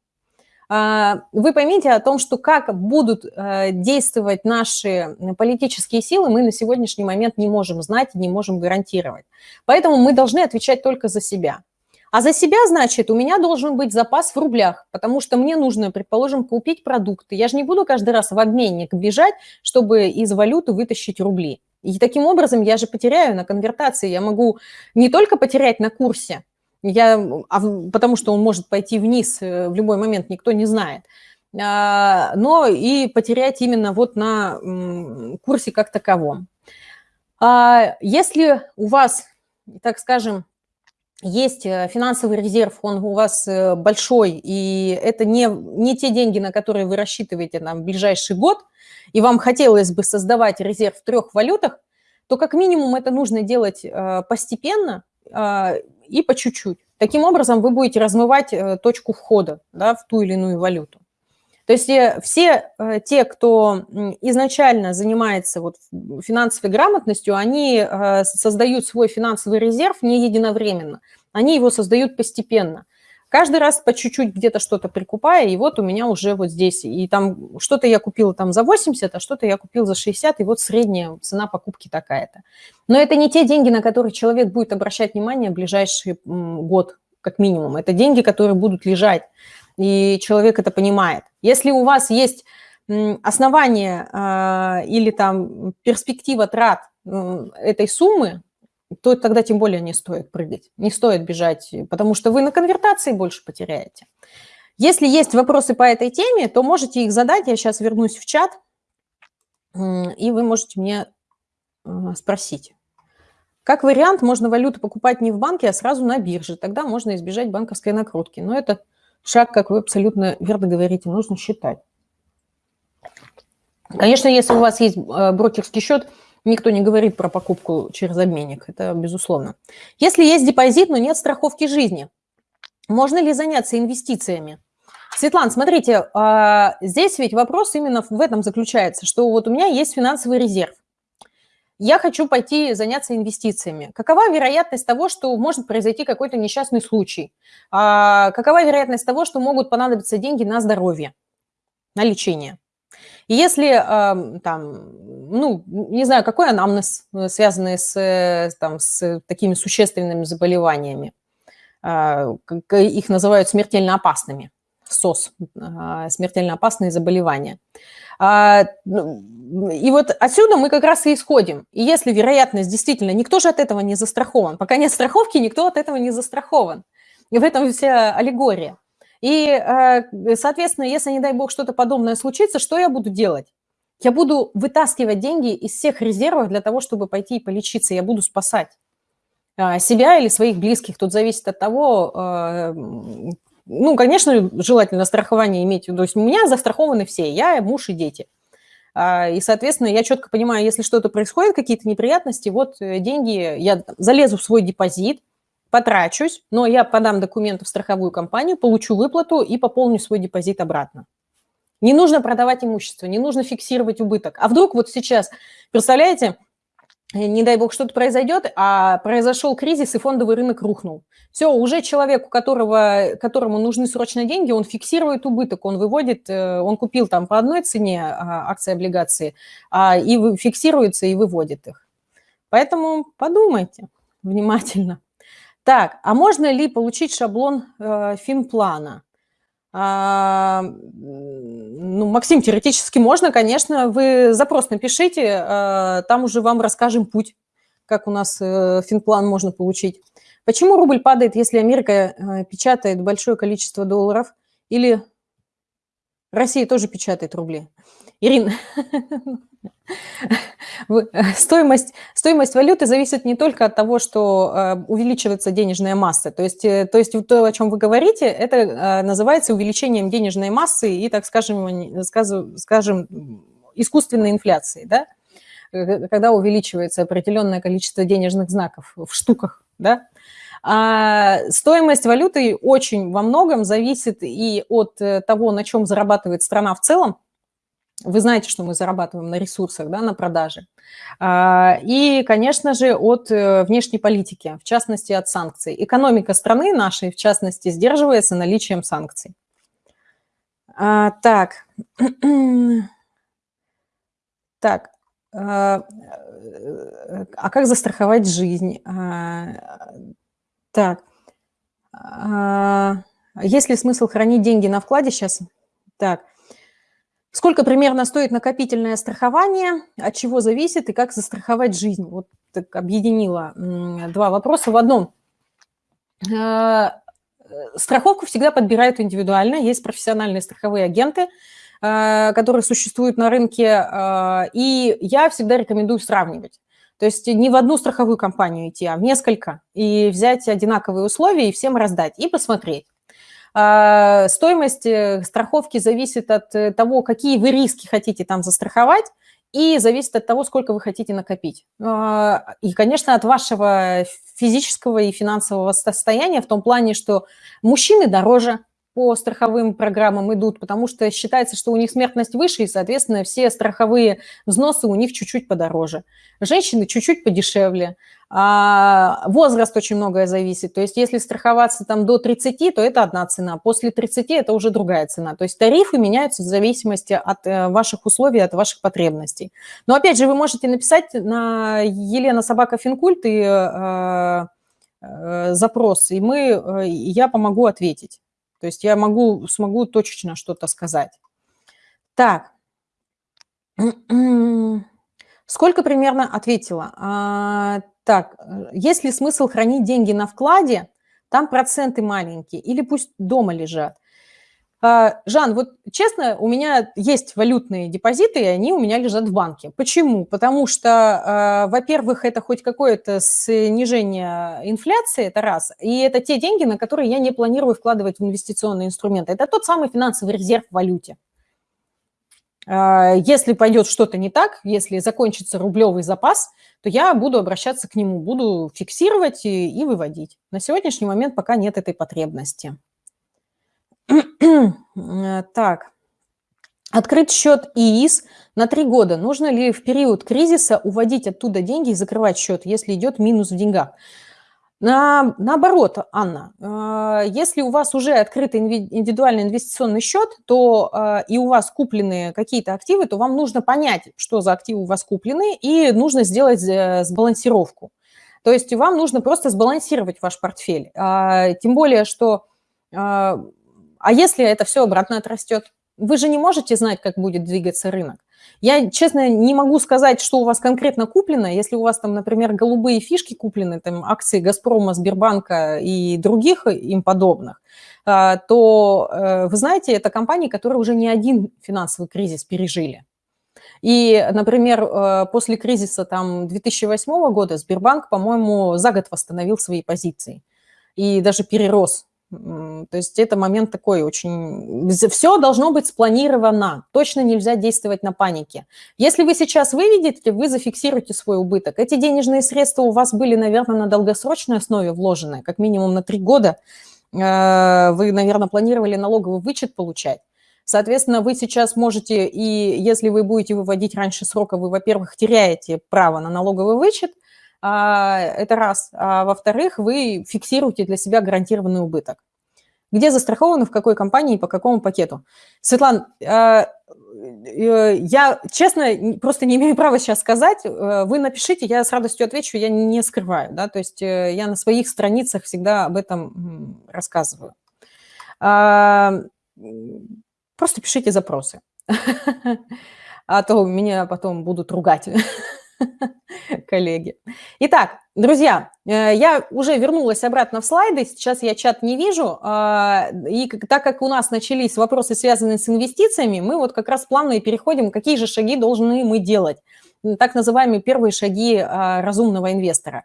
А, вы поймите о том, что как будут действовать наши политические силы, мы на сегодняшний момент не можем знать, не можем гарантировать. Поэтому мы должны отвечать только за себя. А за себя, значит, у меня должен быть запас в рублях, потому что мне нужно, предположим, купить продукты. Я же не буду каждый раз в обменник бежать, чтобы из валюты вытащить рубли. И таким образом я же потеряю на конвертации. Я могу не только потерять на курсе, я, а, потому что он может пойти вниз э, в любой момент, никто не знает, а, но и потерять именно вот на курсе как таковом. А, если у вас, так скажем, есть э, финансовый резерв, он у вас э, большой, и это не, не те деньги, на которые вы рассчитываете на ближайший год, и вам хотелось бы создавать резерв в трех валютах, то как минимум это нужно делать э, постепенно и по чуть-чуть. Таким образом вы будете размывать точку входа да, в ту или иную валюту. То есть все те, кто изначально занимается вот финансовой грамотностью, они создают свой финансовый резерв не единовременно. Они его создают постепенно. Каждый раз по чуть-чуть где-то что-то прикупая, и вот у меня уже вот здесь. И там что-то я купила там за 80, а что-то я купил за 60, и вот средняя цена покупки такая-то. Но это не те деньги, на которые человек будет обращать внимание в ближайший год, как минимум. Это деньги, которые будут лежать и человек это понимает. Если у вас есть основание э, или там перспектива трат э, этой суммы, то тогда тем более не стоит прыгать, не стоит бежать, потому что вы на конвертации больше потеряете. Если есть вопросы по этой теме, то можете их задать, я сейчас вернусь в чат, и вы можете мне э, спросить. Как вариант, можно валюту покупать не в банке, а сразу на бирже, тогда можно избежать банковской накрутки. Но это шаг, как вы абсолютно верно говорите, нужно считать. Конечно, если у вас есть э, брокерский счет, никто не говорит про покупку через обменник, это безусловно. Если есть депозит, но нет страховки жизни, можно ли заняться инвестициями? Светлана, смотрите, а, здесь ведь вопрос именно в этом заключается, что вот у меня есть финансовый резерв. Я хочу пойти заняться инвестициями. Какова вероятность того, что может произойти какой-то несчастный случай? А, какова вероятность того, что могут понадобиться деньги на здоровье, на лечение? И если там, ну, не знаю, какой анамнез, э, связанный с, э, там, с такими существенными заболеваниями, а, их называют смертельно опасными, СОС, а, смертельно опасные заболевания. А, ну, и вот отсюда мы как раз и исходим. И если вероятность действительно, никто же от этого не застрахован. Пока нет страховки, никто от этого не застрахован. И в этом вся аллегория. И, э, соответственно, если, не дай бог, что-то подобное случится, что я буду делать? Я буду вытаскивать деньги из всех резервов для того, чтобы пойти и полечиться. Я буду спасать себя или своих близких. Тут зависит от того, ну, конечно, желательно страхование иметь. То есть у меня застрахованы все, я, муж и дети. А, и, соответственно, я четко понимаю, если что-то происходит, какие-то неприятности, вот деньги, я залезу в свой депозит, потрачусь, но я подам документы в страховую компанию, получу выплату и пополню свой депозит обратно. Не нужно продавать имущество, не нужно фиксировать убыток. А вдруг вот сейчас, представляете, не дай бог что-то произойдет, а произошел кризис и фондовый рынок рухнул. Все, уже человек, у которого, которому нужны срочно деньги, он фиксирует убыток, он выводит, э, он купил там по одной цене а, акции, облигации, а, и фиксируется и выводит их. Поэтому подумайте внимательно. Так, а можно ли получить шаблон э, финплана? А, ну, Максим, теоретически можно, конечно. Вы запрос напишите, э, там уже вам расскажем путь, как у нас э, финплан можно получить. Почему рубль падает, если Америка э, печатает большое количество долларов? Или Россия тоже печатает рубли? Ирина, стоимость, стоимость валюты зависит не только от того, что э, увеличивается денежная масса. То есть, э, то есть то, о чем вы говорите, это э, называется увеличением денежной массы и, так скажем, скажем искусственной инфляции, да? когда увеличивается определенное количество денежных знаков в штуках. Да? А стоимость валюты очень во многом зависит и от того, на чем зарабатывает страна в целом, вы знаете, что мы зарабатываем на ресурсах, да, на продаже. А, и, конечно же, от э, внешней политики, в частности, от санкций. Экономика страны нашей, в частности, сдерживается наличием санкций. А, так. Так. А, а как застраховать жизнь? Так. Есть ли смысл хранить деньги на вкладе сейчас? Так. Сколько примерно стоит накопительное страхование, от чего зависит и как застраховать жизнь? Вот так объединила два вопроса в одном. Э, страховку всегда подбирают индивидуально, есть профессиональные страховые агенты, э, которые существуют на рынке, э, и я всегда рекомендую сравнивать. То есть не в одну страховую компанию идти, а в несколько, и взять одинаковые условия и всем раздать, и посмотреть. А, стоимость э, страховки зависит от э, того, какие вы риски хотите там застраховать, и зависит от того, сколько вы хотите накопить. А, и, конечно, от вашего физического и финансового состояния в том плане, что мужчины дороже по страховым программам идут, потому что считается, что у них смертность выше, и, соответственно, все страховые взносы у них чуть-чуть подороже. Женщины чуть-чуть подешевле. А возраст очень многое зависит. То есть если страховаться там до 30, то это одна цена. После 30 это уже другая цена. То есть тарифы меняются в зависимости от э, ваших условий, от ваших потребностей. Но опять же, вы можете написать на Елена Собака Финкульт и э, э, запрос, и мы, э, я помогу ответить. То есть я могу, смогу точечно что-то сказать. Так. Сколько примерно ответила? А, так, э, есть ли смысл хранить деньги на вкладе? Там проценты маленькие или пусть дома лежат? А, Жан, вот честно, у меня есть валютные депозиты, и они у меня лежат в банке. Почему? Потому что, а, во-первых, это хоть какое-то снижение инфляции, это раз, и это те деньги, на которые я не планирую вкладывать в инвестиционные инструменты. Это тот самый финансовый резерв в валюте. А, если пойдет что-то не так, если закончится рублевый запас, то я буду обращаться к нему, буду фиксировать и, и выводить. На сегодняшний момент пока нет этой потребности. Так, открыть счет ИИС на три года. Нужно ли в период кризиса уводить оттуда деньги и закрывать счет, если идет минус в деньгах? На, наоборот, Анна, э, если у вас уже открытый индивидуальный инвестиционный счет, то э, и у вас куплены какие-то активы, то вам нужно понять, что за активы у вас куплены, и нужно сделать э, сбалансировку. То есть вам нужно просто сбалансировать ваш портфель. А, тем более, что... А если это все обратно отрастет? Вы же не можете знать, как будет двигаться рынок. Я, честно, не могу сказать, что у вас конкретно куплено. Если у вас там, например, голубые фишки куплены, там акции «Газпрома», «Сбербанка» и других им подобных, а, то, э, вы знаете, это компании, которые уже не один финансовый кризис пережили. И, например, э, после кризиса там, 2008 года Сбербанк, по-моему, за год восстановил свои позиции и даже перерос то есть это момент такой очень... Все должно быть спланировано. Точно нельзя действовать на панике. Если вы сейчас выведете, вы зафиксируете свой убыток. Эти денежные средства у вас были, наверное, на долгосрочной основе вложены, как минимум на три года. Э, вы, наверное, планировали налоговый вычет получать. Соответственно, вы сейчас можете, и если вы будете выводить раньше срока, вы, во-первых, теряете право на налоговый вычет – это раз. А во-вторых, вы фиксируете для себя гарантированный убыток. Где застрахованы, в какой компании по какому пакету? Светлана, а, э, я, честно, просто не имею права сейчас сказать. Э, вы напишите, я с радостью отвечу, я не скрываю. Да? То есть э, я на своих страницах всегда об этом рассказываю. А, просто пишите запросы. А то меня потом будут ругать. коллеги. Итак, друзья, э, я уже вернулась обратно в слайды, сейчас я чат не вижу, а, и так как у нас начались вопросы, связанные с инвестициями, мы вот как раз плавно и переходим, какие же шаги должны мы делать, так называемые первые шаги а, разумного инвестора.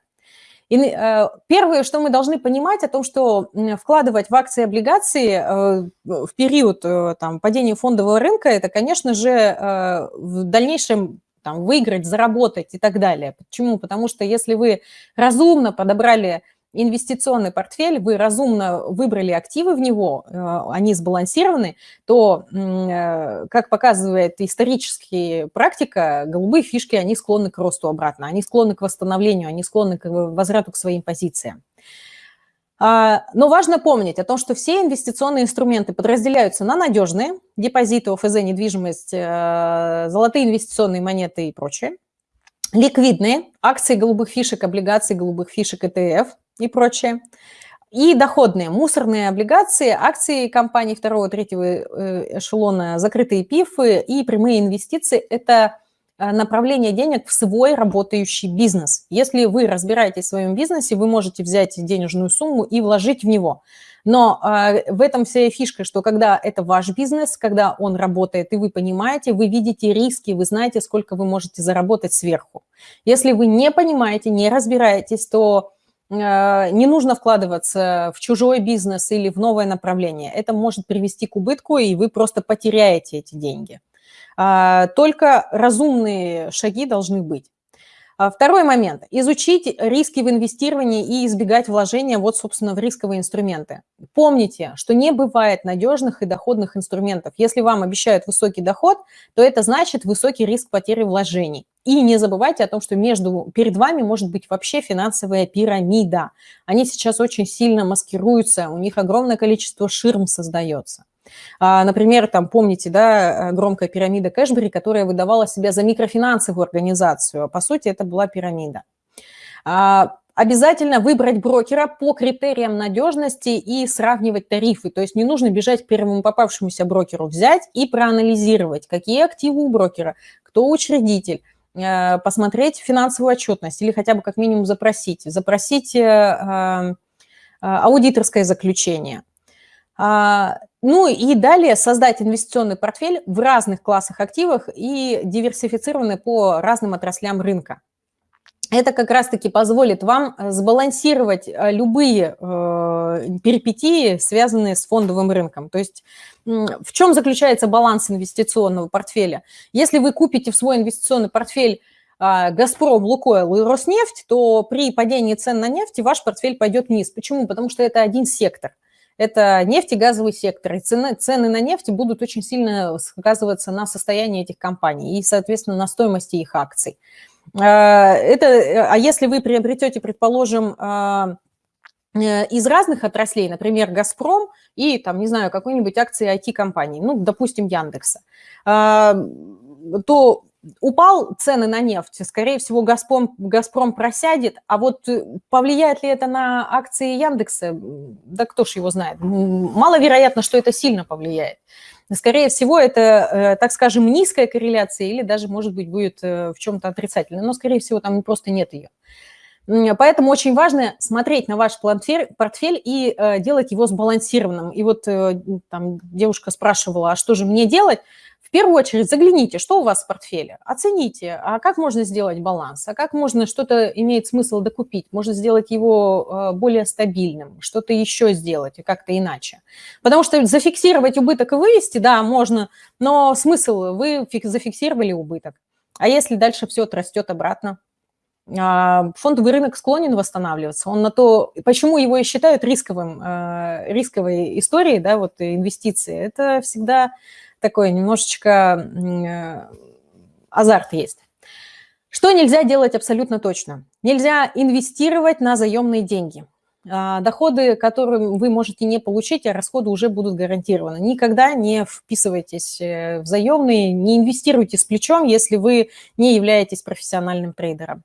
И э, первое, что мы должны понимать о том, что вкладывать в акции и облигации э, в период там, падения фондового рынка, это, конечно же, в дальнейшем там, выиграть, заработать и так далее. Почему? Потому что если вы разумно подобрали инвестиционный портфель, вы разумно выбрали активы в него, э, они сбалансированы, то, э, как показывает историческая практика, голубые фишки, они склонны к росту обратно, они склонны к восстановлению, они склонны к возврату к своим позициям. А, но важно помнить о том, что все инвестиционные инструменты подразделяются на надежные, депозиты, ОФЗ, недвижимость, э, золотые инвестиционные монеты и прочее, ликвидные, акции голубых фишек, облигации голубых фишек, ETF и прочее, и доходные, мусорные облигации, акции компаний второго, третьего э, эшелона, закрытые пифы и прямые инвестиции – это направление денег в свой работающий бизнес. Если вы разбираетесь в своем бизнесе, вы можете взять денежную сумму и вложить в него. Но э, в этом вся фишка, что когда это ваш бизнес, когда он работает, и вы понимаете, вы видите риски, вы знаете, сколько вы можете заработать сверху. Если вы не понимаете, не разбираетесь, то э, не нужно вкладываться в чужой бизнес или в новое направление. Это может привести к убытку, и вы просто потеряете эти деньги. А, только разумные шаги должны быть. А, второй момент. Изучить риски в инвестировании и избегать вложения вот, собственно, в рисковые инструменты. Помните, что не бывает надежных и доходных инструментов. Если вам обещают высокий доход, то это значит высокий риск потери вложений. И не забывайте о том, что между, перед вами может быть вообще финансовая пирамида. Они сейчас очень сильно маскируются, у них огромное количество ширм создается. А, например, там, помните, да, громкая пирамида Кэшбери, которая выдавала себя за микрофинансовую организацию. По сути, это была пирамида. А, обязательно выбрать брокера по критериям надежности и сравнивать тарифы. То есть не нужно бежать к первому попавшемуся брокеру, взять и проанализировать, какие активы у брокера, кто учредитель, э, посмотреть финансовую отчетность или хотя бы как минимум запросить. Запросить э, э, аудиторское заключение – а, ну и далее создать инвестиционный портфель в разных классах активов и диверсифицированный по разным отраслям рынка. Это как раз-таки позволит вам э, сбалансировать э, любые э, перипетии, связанные с фондовым рынком. То есть в чем заключается баланс инвестиционного портфеля? Если вы купите в свой инвестиционный портфель а, «Газпром», «Лукойл» и «Роснефть», то при падении цен на нефть ваш портфель пойдет вниз. Почему? Потому что это один сектор – это нефть и газовый сектор. И цены, цены на нефть будут очень сильно сказываться на состоянии этих компаний и, соответственно, на стоимости их акций. А, это, а если вы приобретете, предположим, а, э, из разных отраслей, например, «Газпром» и, там, не знаю, какой-нибудь акции IT-компании, ну, допустим, Яндекса, а, то упал цены на нефть, скорее всего, «Газпром», «Газпром» просядет, а вот э, повлияет ли это на акции Яндекса, да кто ж его знает. Маловероятно, что это сильно повлияет. Скорее всего, это, э, так скажем, низкая корреляция или даже, может быть, будет э, в чем-то отрицательная, но, скорее всего, там просто нет ее. Поэтому очень важно смотреть на ваш портфель и делать его сбалансированным. И вот там девушка спрашивала, а что же мне делать? Первую очередь загляните, что у вас в портфеле, оцените, а как можно сделать баланс, а как можно что-то имеет смысл докупить, можно сделать его э, более стабильным, что-то еще сделать и как-то иначе. Потому что зафиксировать убыток и вывести, да, можно, но смысл, вы зафиксировали убыток. А если дальше все отрастет обратно? А, фондовый рынок склонен восстанавливаться. Он на то, почему его и считают рисковым, э, рисковой историей, да, вот инвестиции, это всегда такой немножечко э, азарт есть. Что нельзя делать абсолютно точно? Нельзя инвестировать на заемные деньги. А, доходы, которые вы можете не получить, а расходы уже будут гарантированы. Никогда не вписывайтесь э, в заемные, не инвестируйте с плечом, если вы не являетесь профессиональным трейдером.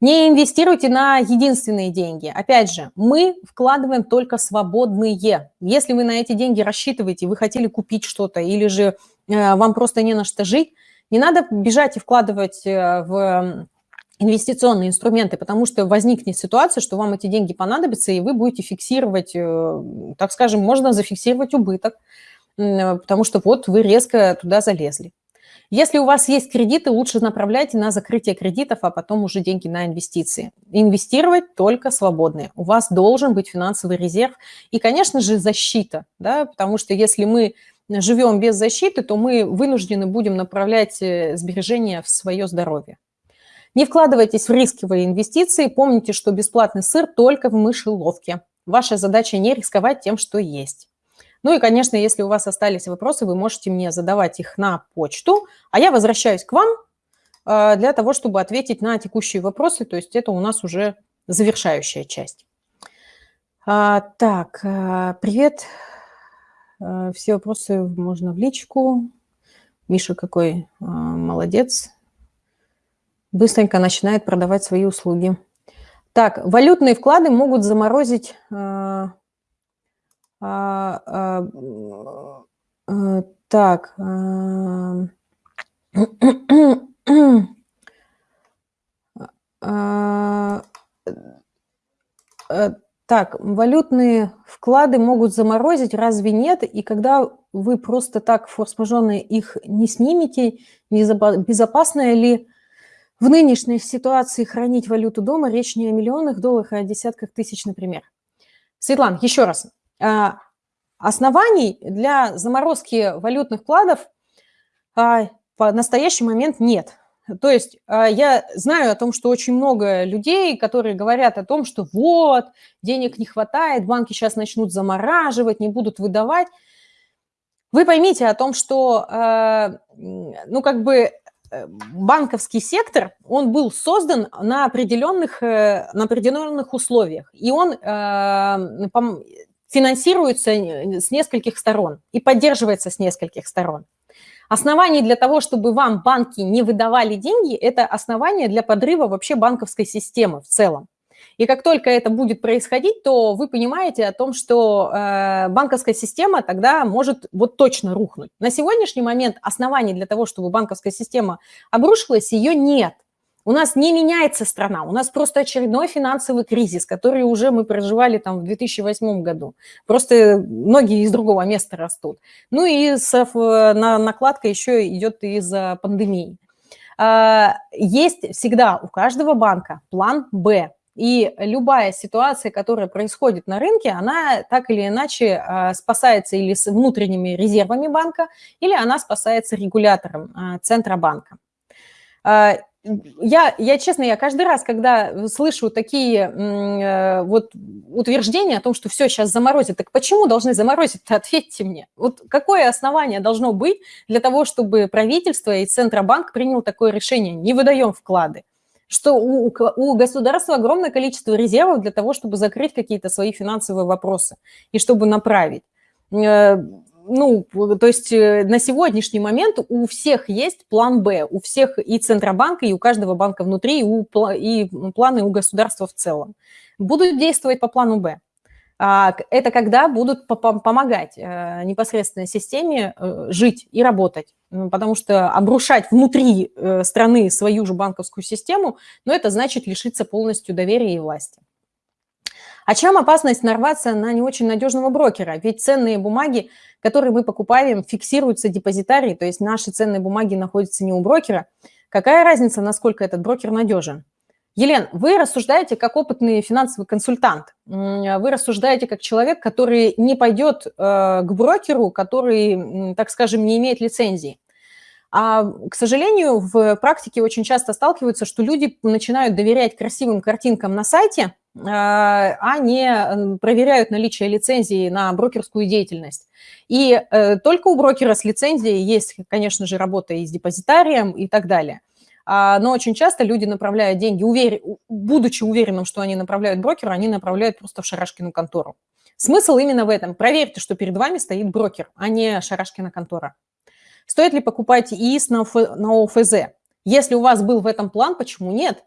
Не инвестируйте на единственные деньги. Опять же, мы вкладываем только свободные. Если вы на эти деньги рассчитываете, вы хотели купить что-то или же э, вам просто не на что жить, не надо бежать и вкладывать э, в инвестиционные инструменты, потому что возникнет ситуация, что вам эти деньги понадобятся, и вы будете фиксировать, э, так скажем, можно зафиксировать убыток, потому что вот вы резко туда залезли. Если у вас есть кредиты, лучше направляйте на закрытие кредитов, а потом уже деньги на инвестиции. Инвестировать только свободные. У вас должен быть финансовый резерв и, конечно же, защита, да, потому что если мы живем без защиты, то мы вынуждены будем направлять э, сбережения в свое здоровье. Не вкладывайтесь в рисковые инвестиции, помните, что бесплатный сыр только в мышеловке. Ваша задача не рисковать тем, что есть. Ну и, конечно, если у вас остались вопросы, вы можете мне задавать их на почту, а я возвращаюсь к вам э, для того, чтобы ответить на текущие вопросы, то есть это у нас уже завершающая часть. А, так, э, привет. Э, все вопросы можно в личку. Миша какой молодец. Быстренько начинает продавать свои услуги. Так, валютные вклады могут заморозить а, а, а, так. А, э, так, валютные вклады могут заморозить, разве нет? И когда вы просто так форс-мажорно их не снимете, безопасно ли в нынешней ситуации хранить валюту дома? Речь не о миллионах долларах, а о десятках тысяч, например. Светлана, еще раз. А, оснований для заморозки валютных вкладов а, в настоящий момент нет. То есть а, я знаю о том, что очень много людей, которые говорят о том, что вот, денег не хватает, банки сейчас начнут замораживать, не будут выдавать. Вы поймите о том, что, ну, как бы Э, банковский сектор, он был создан на определенных, э, на определенных условиях, и он финансируется с нескольких сторон и поддерживается с нескольких сторон. Основание для того, чтобы вам банки не выдавали деньги, это основание для подрыва вообще банковской системы в целом. И как только это будет происходить, то вы понимаете о том, что э, банковская система тогда может вот точно рухнуть. На сегодняшний момент оснований для того, чтобы банковская система обрушилась, ее нет. У нас не меняется страна, у нас просто очередной финансовый кризис, который уже мы проживали там в 2008 году. Просто ноги из другого места растут. Ну и с, на, накладка еще идет из-за пандемии. А, есть всегда у каждого банка план «Б», и любая ситуация, которая происходит на рынке, она так или иначе а, спасается или с внутренними резервами банка, или она спасается регулятором а, Центробанка. Я, я, честно, я каждый раз, когда слышу такие э, вот утверждения о том, что все сейчас заморозит, так почему должны заморозить-то, ответьте мне. Вот какое основание должно быть для того, чтобы правительство и Центробанк принял такое решение, не выдаем вклады? что у, у государства огромное количество резервов для того, чтобы закрыть какие-то свои финансовые вопросы и чтобы направить. Ну, то есть э, на сегодняшний момент у всех есть план «Б», у всех и Центробанка, и у каждого банка внутри, и, у, и планы у государства в целом. Будут действовать по плану «Б». А, это когда будут помогать э, непосредственно системе э, жить и работать. Потому что обрушать внутри страны свою же банковскую систему, ну, это значит лишиться полностью доверия и власти. А чем опасность нарваться на не очень надежного брокера? Ведь ценные бумаги, которые мы покупаем, фиксируются депозитарии, то есть наши ценные бумаги находятся не у брокера. Какая разница, насколько этот брокер надежен? Елен, вы рассуждаете как опытный финансовый консультант. Вы рассуждаете как человек, который не пойдет э, к брокеру, который, так скажем, не имеет лицензии. А, к сожалению, в практике очень часто сталкиваются, что люди начинают доверять красивым картинкам на сайте, а, а не проверяют наличие лицензии на брокерскую деятельность. И э, только у брокера с лицензией есть, конечно же, работа и с депозитарием и так далее. А, но очень часто люди направляют деньги, увер... будучи уверенным, что они направляют брокеру, они направляют просто в Шарашкину контору. Смысл именно в этом. Проверьте, что перед вами стоит брокер, а не Шарашкина контора. Стоит ли покупать ИИС на, на ОФЗ? Если у вас был в этом план, почему нет?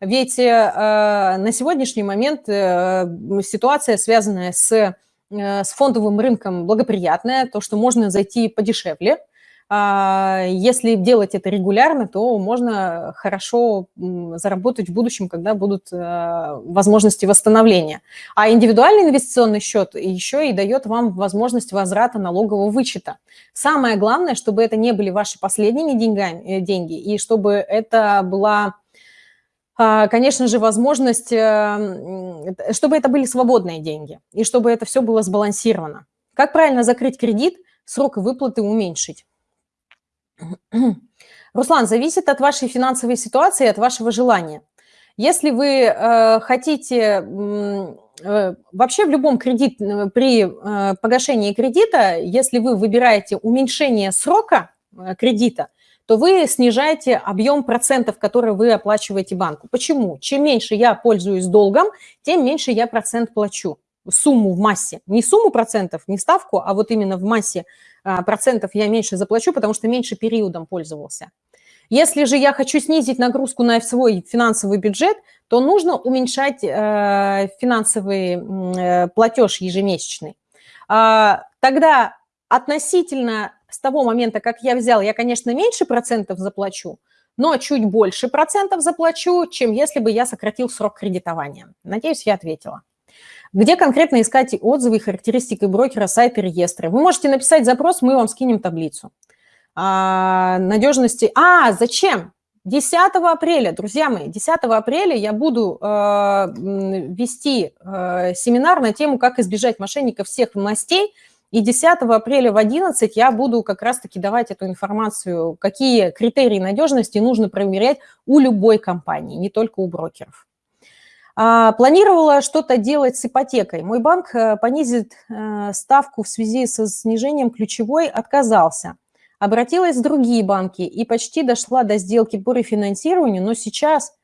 Ведь э, на сегодняшний момент э, ситуация, связанная с, э, с фондовым рынком, благоприятная, то, что можно зайти подешевле – а, если делать это регулярно, то можно хорошо заработать в будущем, когда будут возможности восстановления. А индивидуальный инвестиционный счет еще и дает вам возможность возврата налогового вычета. Самое главное, чтобы это не были ваши последними деньгами, деньги, и чтобы это была конечно же, возможность, э, чтобы это были свободные деньги, и чтобы это все было сбалансировано. Как правильно закрыть кредит, срок выплаты уменьшить? Руслан, зависит от вашей финансовой ситуации, от вашего желания. Если вы э, хотите, э, вообще в любом кредит, э, при погашении кредита, если вы выбираете уменьшение срока кредита, то вы снижаете объем процентов, которые вы оплачиваете банку. Почему? Чем меньше я пользуюсь долгом, тем меньше я процент плачу. Сумму в массе. Не сумму процентов, не ставку, а вот именно в массе а, процентов я меньше заплачу, потому что меньше периодом пользовался. Если же я хочу снизить нагрузку на свой финансовый бюджет, то нужно уменьшать э, финансовый э, платеж ежемесячный. А, тогда относительно с того момента, как я взял, я, конечно, меньше процентов заплачу, но чуть больше процентов заплачу, чем если бы я сократил срок кредитования. Надеюсь, я ответила. Где конкретно искать отзывы характеристики брокера, сайта, реестра? Вы можете написать запрос, мы вам скинем таблицу. А, надежности... А, зачем? 10 апреля, друзья мои, 10 апреля я буду э, вести э, семинар на тему, как избежать мошенников всех властей, и 10 апреля в 11 я буду как раз-таки давать эту информацию, какие критерии надежности нужно проверять у любой компании, не только у брокеров. А, планировала что-то делать с ипотекой. Мой банк э, понизит э, ставку в связи со снижением ключевой, отказался. Обратилась в другие банки и почти дошла до сделки по рефинансированию, но сейчас,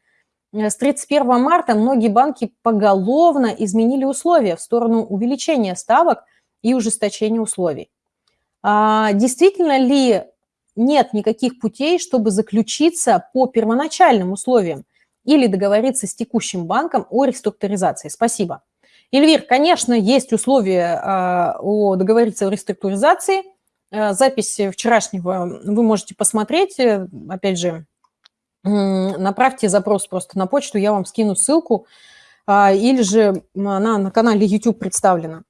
э, с 31 марта, многие банки поголовно изменили условия в сторону увеличения ставок и ужесточения условий. А, действительно ли нет никаких путей, чтобы заключиться по первоначальным условиям? или договориться с текущим банком о реструктуризации. Спасибо. Эльвир, конечно, есть условия а, о договориться о реструктуризации. А, запись вчерашнего вы можете посмотреть. Опять же, направьте запрос просто на почту, я вам скину ссылку. А, или же она на канале YouTube представлена.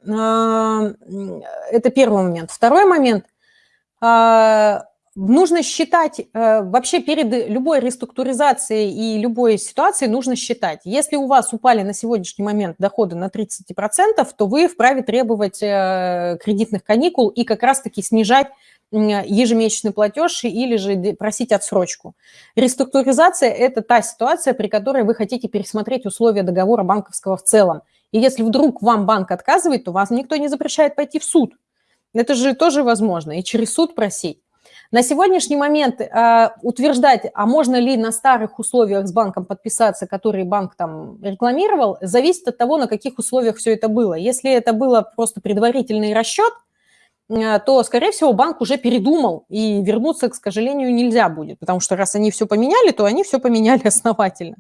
Это первый момент. Второй момент – Нужно считать, э, вообще перед любой реструктуризацией и любой ситуацией нужно считать. Если у вас упали на сегодняшний момент доходы на 30%, то вы вправе требовать э, кредитных каникул и как раз-таки снижать ежемесячный платеж или же просить отсрочку. Реструктуризация – это та ситуация, при которой вы хотите пересмотреть условия договора банковского в целом. И если вдруг вам банк отказывает, то вас никто не запрещает пойти в суд. Это же тоже возможно, и через суд просить. На сегодняшний момент э, утверждать, а можно ли на старых условиях с банком подписаться, которые банк там рекламировал, зависит от того, на каких условиях все это было. Если это было просто предварительный расчет, то, скорее всего, банк уже передумал, и вернуться, к сожалению, нельзя будет, потому что раз они все поменяли, то они все поменяли основательно.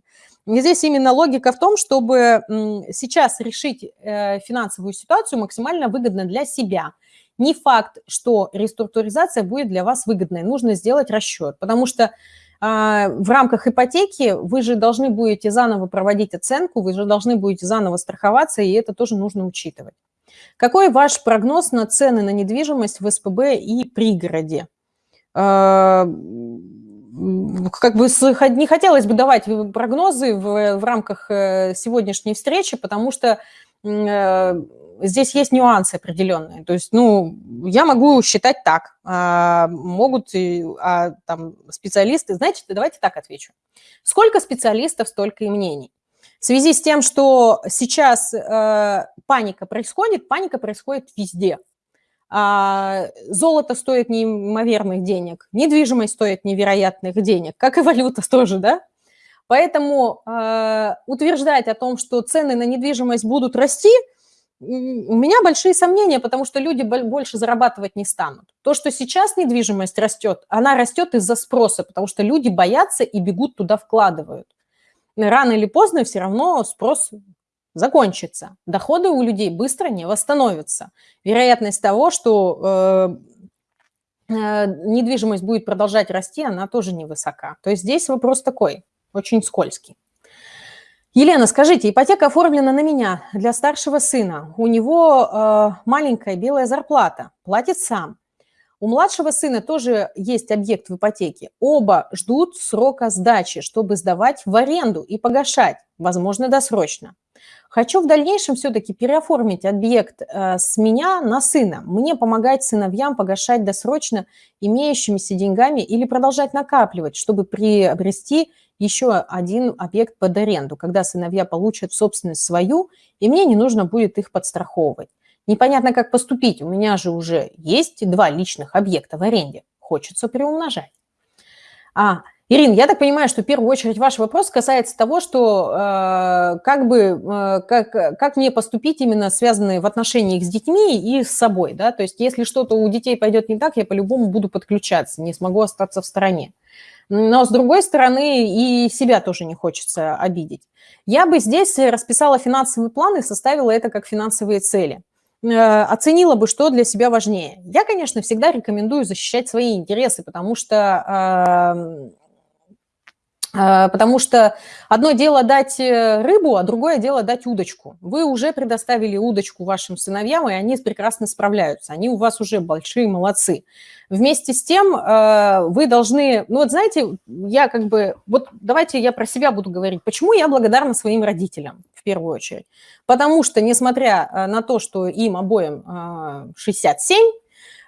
И здесь именно логика в том, чтобы сейчас решить э, финансовую ситуацию максимально выгодно для себя – не факт, что реструктуризация будет для вас выгодной. Нужно сделать расчет, потому что а, в рамках ипотеки вы же должны будете заново проводить оценку, вы же должны будете заново страховаться, и это тоже нужно учитывать. Какой ваш прогноз на цены на недвижимость в СПБ и пригороде? А, как бы не хотелось бы давать прогнозы в, в рамках э, сегодняшней встречи, потому что э, здесь есть нюансы определенные. То есть, ну, я могу считать так, а могут а, там специалисты, знаете, давайте так отвечу. Сколько специалистов, столько и мнений. В связи с тем, что сейчас э, паника происходит, паника происходит везде. А, золото стоит неимоверных денег, недвижимость стоит невероятных денег, как и валюта тоже, да? Поэтому э, утверждать о том, что цены на недвижимость будут расти – у меня большие сомнения, потому что люди больше зарабатывать не станут. То, что сейчас недвижимость растет, она растет из-за спроса, потому что люди боятся и бегут туда вкладывают. Рано или поздно все равно спрос закончится. Доходы у людей быстро не восстановятся. Вероятность того, что э, э, недвижимость будет продолжать расти, она тоже невысока. То есть здесь вопрос такой, очень скользкий. Елена, скажите, ипотека оформлена на меня для старшего сына. У него э, маленькая белая зарплата, платит сам. У младшего сына тоже есть объект в ипотеке. Оба ждут срока сдачи, чтобы сдавать в аренду и погашать, возможно, досрочно. Хочу в дальнейшем все-таки переоформить объект э, с меня на сына. Мне помогать сыновьям погашать досрочно имеющимися деньгами или продолжать накапливать, чтобы приобрести еще один объект под аренду, когда сыновья получат собственность свою, и мне не нужно будет их подстраховывать. Непонятно, как поступить. У меня же уже есть два личных объекта в аренде. Хочется приумножать. А, Ирина, я так понимаю, что в первую очередь ваш вопрос касается того, что э, как бы, э, как, как мне поступить именно связанные в отношениях с детьми и с собой, да, то есть если что-то у детей пойдет не так, я по-любому буду подключаться, не смогу остаться в стороне. Но, с другой стороны, и себя тоже не хочется обидеть. Я бы здесь расписала финансовый план и составила это как финансовые цели. Э, оценила бы, что для себя важнее. Я, конечно, всегда рекомендую защищать свои интересы, потому что а, потому что одно дело дать э, рыбу, а другое дело дать удочку. Вы уже предоставили удочку вашим сыновьям, и они прекрасно справляются. Они у вас уже большие молодцы. Вместе с тем э, вы должны... Ну вот знаете, я как бы... Вот давайте я про себя буду говорить. Почему я благодарна своим родителям первую очередь? Потому что, несмотря э, на то, что им обоим 67,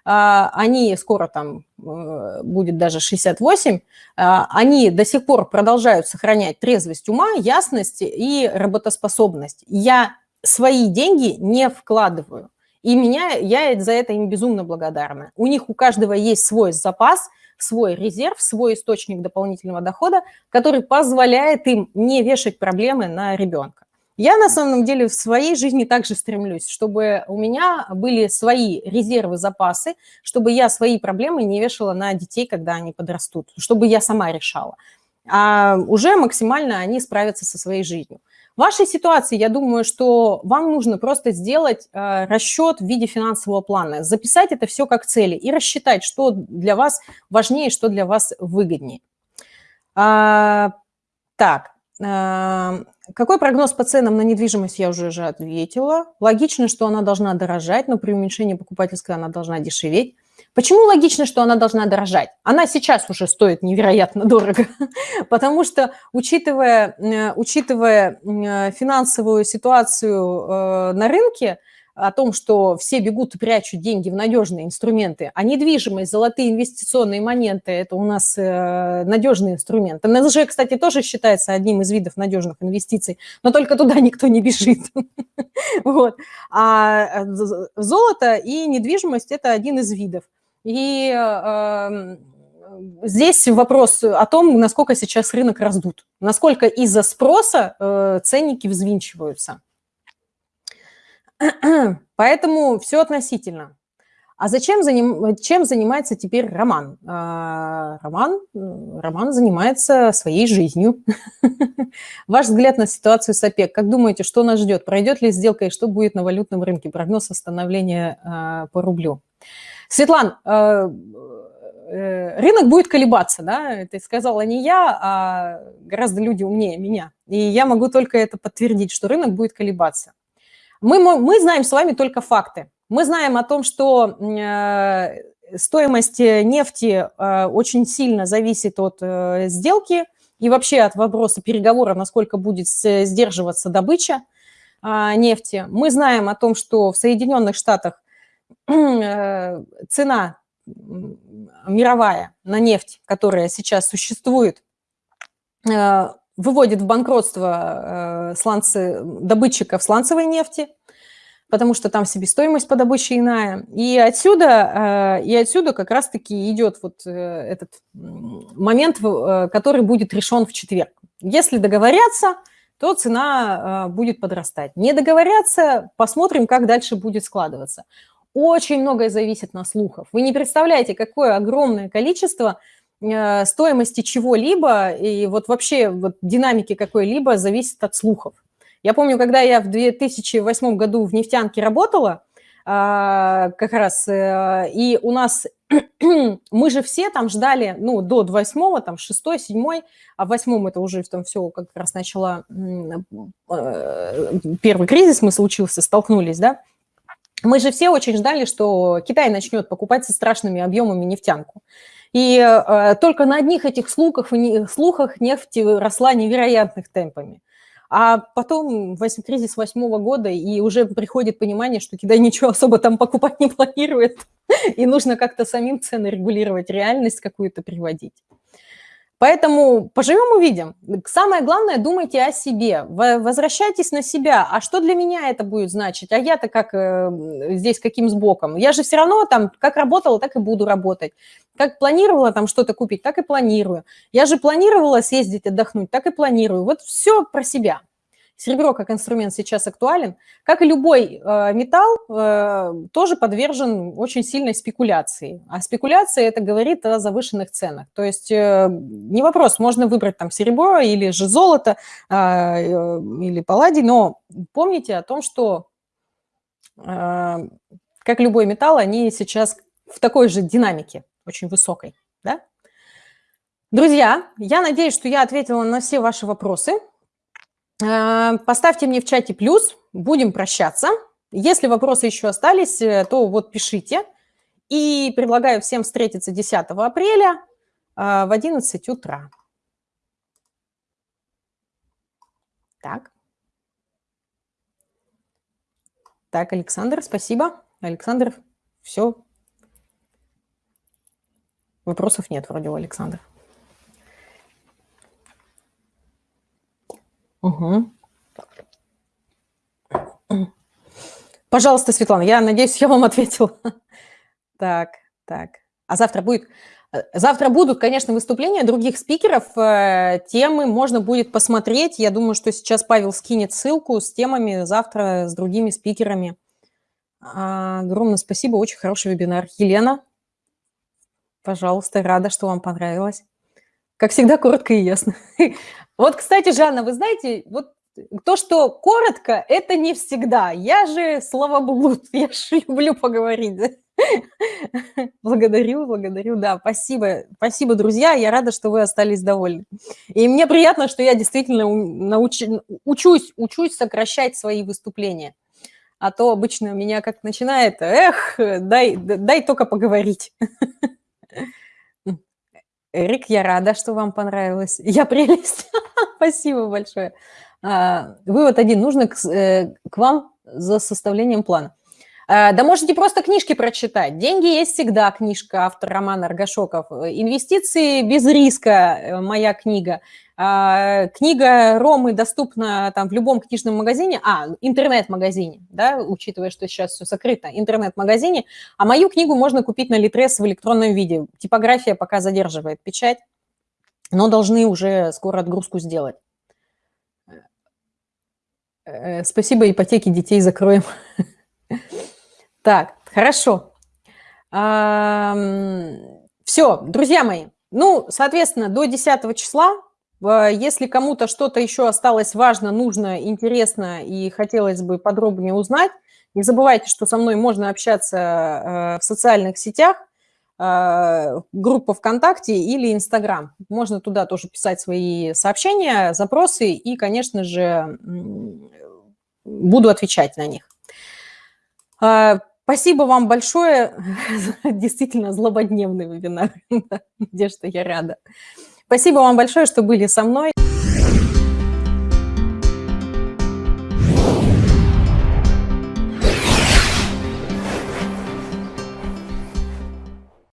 а, они скоро там э, будет даже 68, а, они до сих пор продолжают сохранять трезвость ума, ясность и работоспособность. Я свои деньги не вкладываю. И меня, я за это им безумно благодарна. У них у каждого есть свой запас, свой резерв, свой источник дополнительного дохода, который позволяет им не вешать проблемы на ребенка. Я на самом деле в своей жизни также стремлюсь, чтобы у меня были свои резервы, запасы, чтобы я свои проблемы не вешала на детей, когда они подрастут, чтобы я сама решала. А уже максимально они справятся со своей жизнью. В вашей ситуации, я думаю, что вам нужно просто сделать э, расчет в виде финансового плана, записать это все как цели и рассчитать, что для вас важнее, что для вас выгоднее. А, так, какой прогноз по ценам на недвижимость, я уже же ответила. Логично, что она должна дорожать, но при уменьшении покупательской она должна дешеветь. Почему логично, что она должна дорожать? Она сейчас уже стоит невероятно дорого, потому что, учитывая, э, учитывая э, финансовую ситуацию э, на рынке, о том, что все бегут и прячут деньги в надежные инструменты, а недвижимость, золотые инвестиционные монеты – это у нас э, надежный инструмент. НСЖ, кстати, тоже считается одним из видов надежных инвестиций, но только туда никто не бежит. вот. А э, золото и недвижимость – это один из видов. И э, здесь вопрос о том, насколько сейчас рынок раздут, насколько из-за спроса э, ценники взвинчиваются. Поэтому все относительно. А зачем заним, чем занимается теперь Роман? А, Роман, Роман занимается своей жизнью. Ваш взгляд на ситуацию с ОПЕК. Как думаете, что нас ждет? Пройдет ли сделка и что будет на валютном рынке? Прогноз восстановления а, по рублю. Светлан, а, э, рынок будет колебаться, да? Это сказала не я, а гораздо люди умнее меня. И я могу только это подтвердить, что рынок будет колебаться. Мы, мы знаем с вами только факты. Мы знаем о том, что э, стоимость нефти э, очень сильно зависит от э, сделки и вообще от вопроса переговора, насколько будет сдерживаться добыча нефти. Мы знаем о том, что в Соединенных Штатах цена мировая на нефть, которая сейчас существует, выводит в банкротство сланцы, добытчиков сланцевой нефти – потому что там себестоимость по добыче иная. И отсюда, э, и отсюда как раз-таки идет вот э, этот момент, э, который будет решен в четверг. Если договорятся, то цена будет подрастать. Не договорятся, посмотрим, как дальше будет складываться. Очень многое зависит на слухах. Вы не представляете, какое огромное количество стоимости чего-либо и вот вообще вот динамики какой-либо зависит от слухов. Я помню, когда я в 2008 году в нефтянке работала, а, как раз, э, и у нас, мы же все там ждали, ну, до 8 там, 6 7 а в 8 это уже там все как раз начало, э, первый кризис мы случился, столкнулись, да, мы же все очень ждали, что Китай начнет покупать со страшными объемами нефтянку. И э, только на одних этих слухах, слухах нефть росла невероятных темпами. А потом кризис восьмого года, и уже приходит понимание, что Китай ничего особо там покупать не планирует, и нужно как-то самим цены регулировать, реальность какую-то приводить. Поэтому поживем увидим. Самое главное, думайте о себе, возвращайтесь на себя. А что для меня это будет значить? А я-то как э, здесь, каким сбоком? Я же все равно там, как работала, так и буду работать. Как планировала там что-то купить, так и планирую. Я же планировала съездить отдохнуть, так и планирую. Вот все про себя. Серебро как инструмент сейчас актуален. Как и любой э, металл, э, тоже подвержен очень сильной спекуляции. А спекуляция это говорит о завышенных ценах. То есть э, не вопрос, можно выбрать там серебро или же золото, э, э, или палладий, но помните о том, что э, как любой металл, они сейчас в такой же динамике, очень высокой. Да? Друзья, я надеюсь, что я ответила на все ваши вопросы. Э, поставьте мне в чате плюс, будем прощаться. Если вопросы еще остались, э, то вот пишите. И предлагаю всем встретиться 10 апреля э, в 11 утра. Так. Так, Александр, спасибо. Александр, все. Вопросов нет вроде у Александра. Угу. Пожалуйста, Светлана, я надеюсь, я вам ответила. Так, так. А завтра будет... Э, завтра будут, конечно, выступления других спикеров. Э, темы можно будет посмотреть. Я думаю, что сейчас Павел скинет ссылку с темами завтра с другими спикерами. А, огромное спасибо, очень хороший вебинар. Елена, пожалуйста, рада, что вам понравилось. Как всегда, коротко и ясно. Вот, кстати, Жанна, вы знаете, вот то, что коротко, это не всегда. Я же словоблуд, я же люблю поговорить. Благодарю, благодарю, да, спасибо, спасибо, друзья, я рада, что вы остались довольны. И мне приятно, что я действительно науч... учусь, учусь сокращать свои выступления. А то обычно меня как начинает, эх, дай, дай только поговорить. Эрик, я рада, что вам понравилось. Я прелесть. Спасибо большое. А, вывод один. Нужно к, э, к вам за составлением плана. Э, да можете просто книжки прочитать. «Деньги есть всегда» книжка, автор Роман Аргашоков. «Инвестиции без риска» моя книга. А, книга Ромы доступна там в любом книжном магазине, а, интернет-магазине, да, учитывая, что сейчас все закрыто, интернет-магазине. А мою книгу можно купить на Литрес в электронном виде. Типография пока задерживает печать, но должны уже скоро отгрузку сделать. Э, спасибо, ипотеки детей закроем. Так, хорошо. Все, друзья мои. Ну, соответственно, до 10 числа если кому-то что-то еще осталось важно, нужно, интересно и хотелось бы подробнее узнать, не забывайте, что со мной можно общаться э, в социальных сетях, э, группа ВКонтакте или Инстаграм. Можно туда тоже писать свои сообщения, запросы и, конечно же, буду отвечать на них. Спасибо вам большое. Действительно злободневный вебинар. Надежда, я рада. Спасибо вам большое, что были со мной.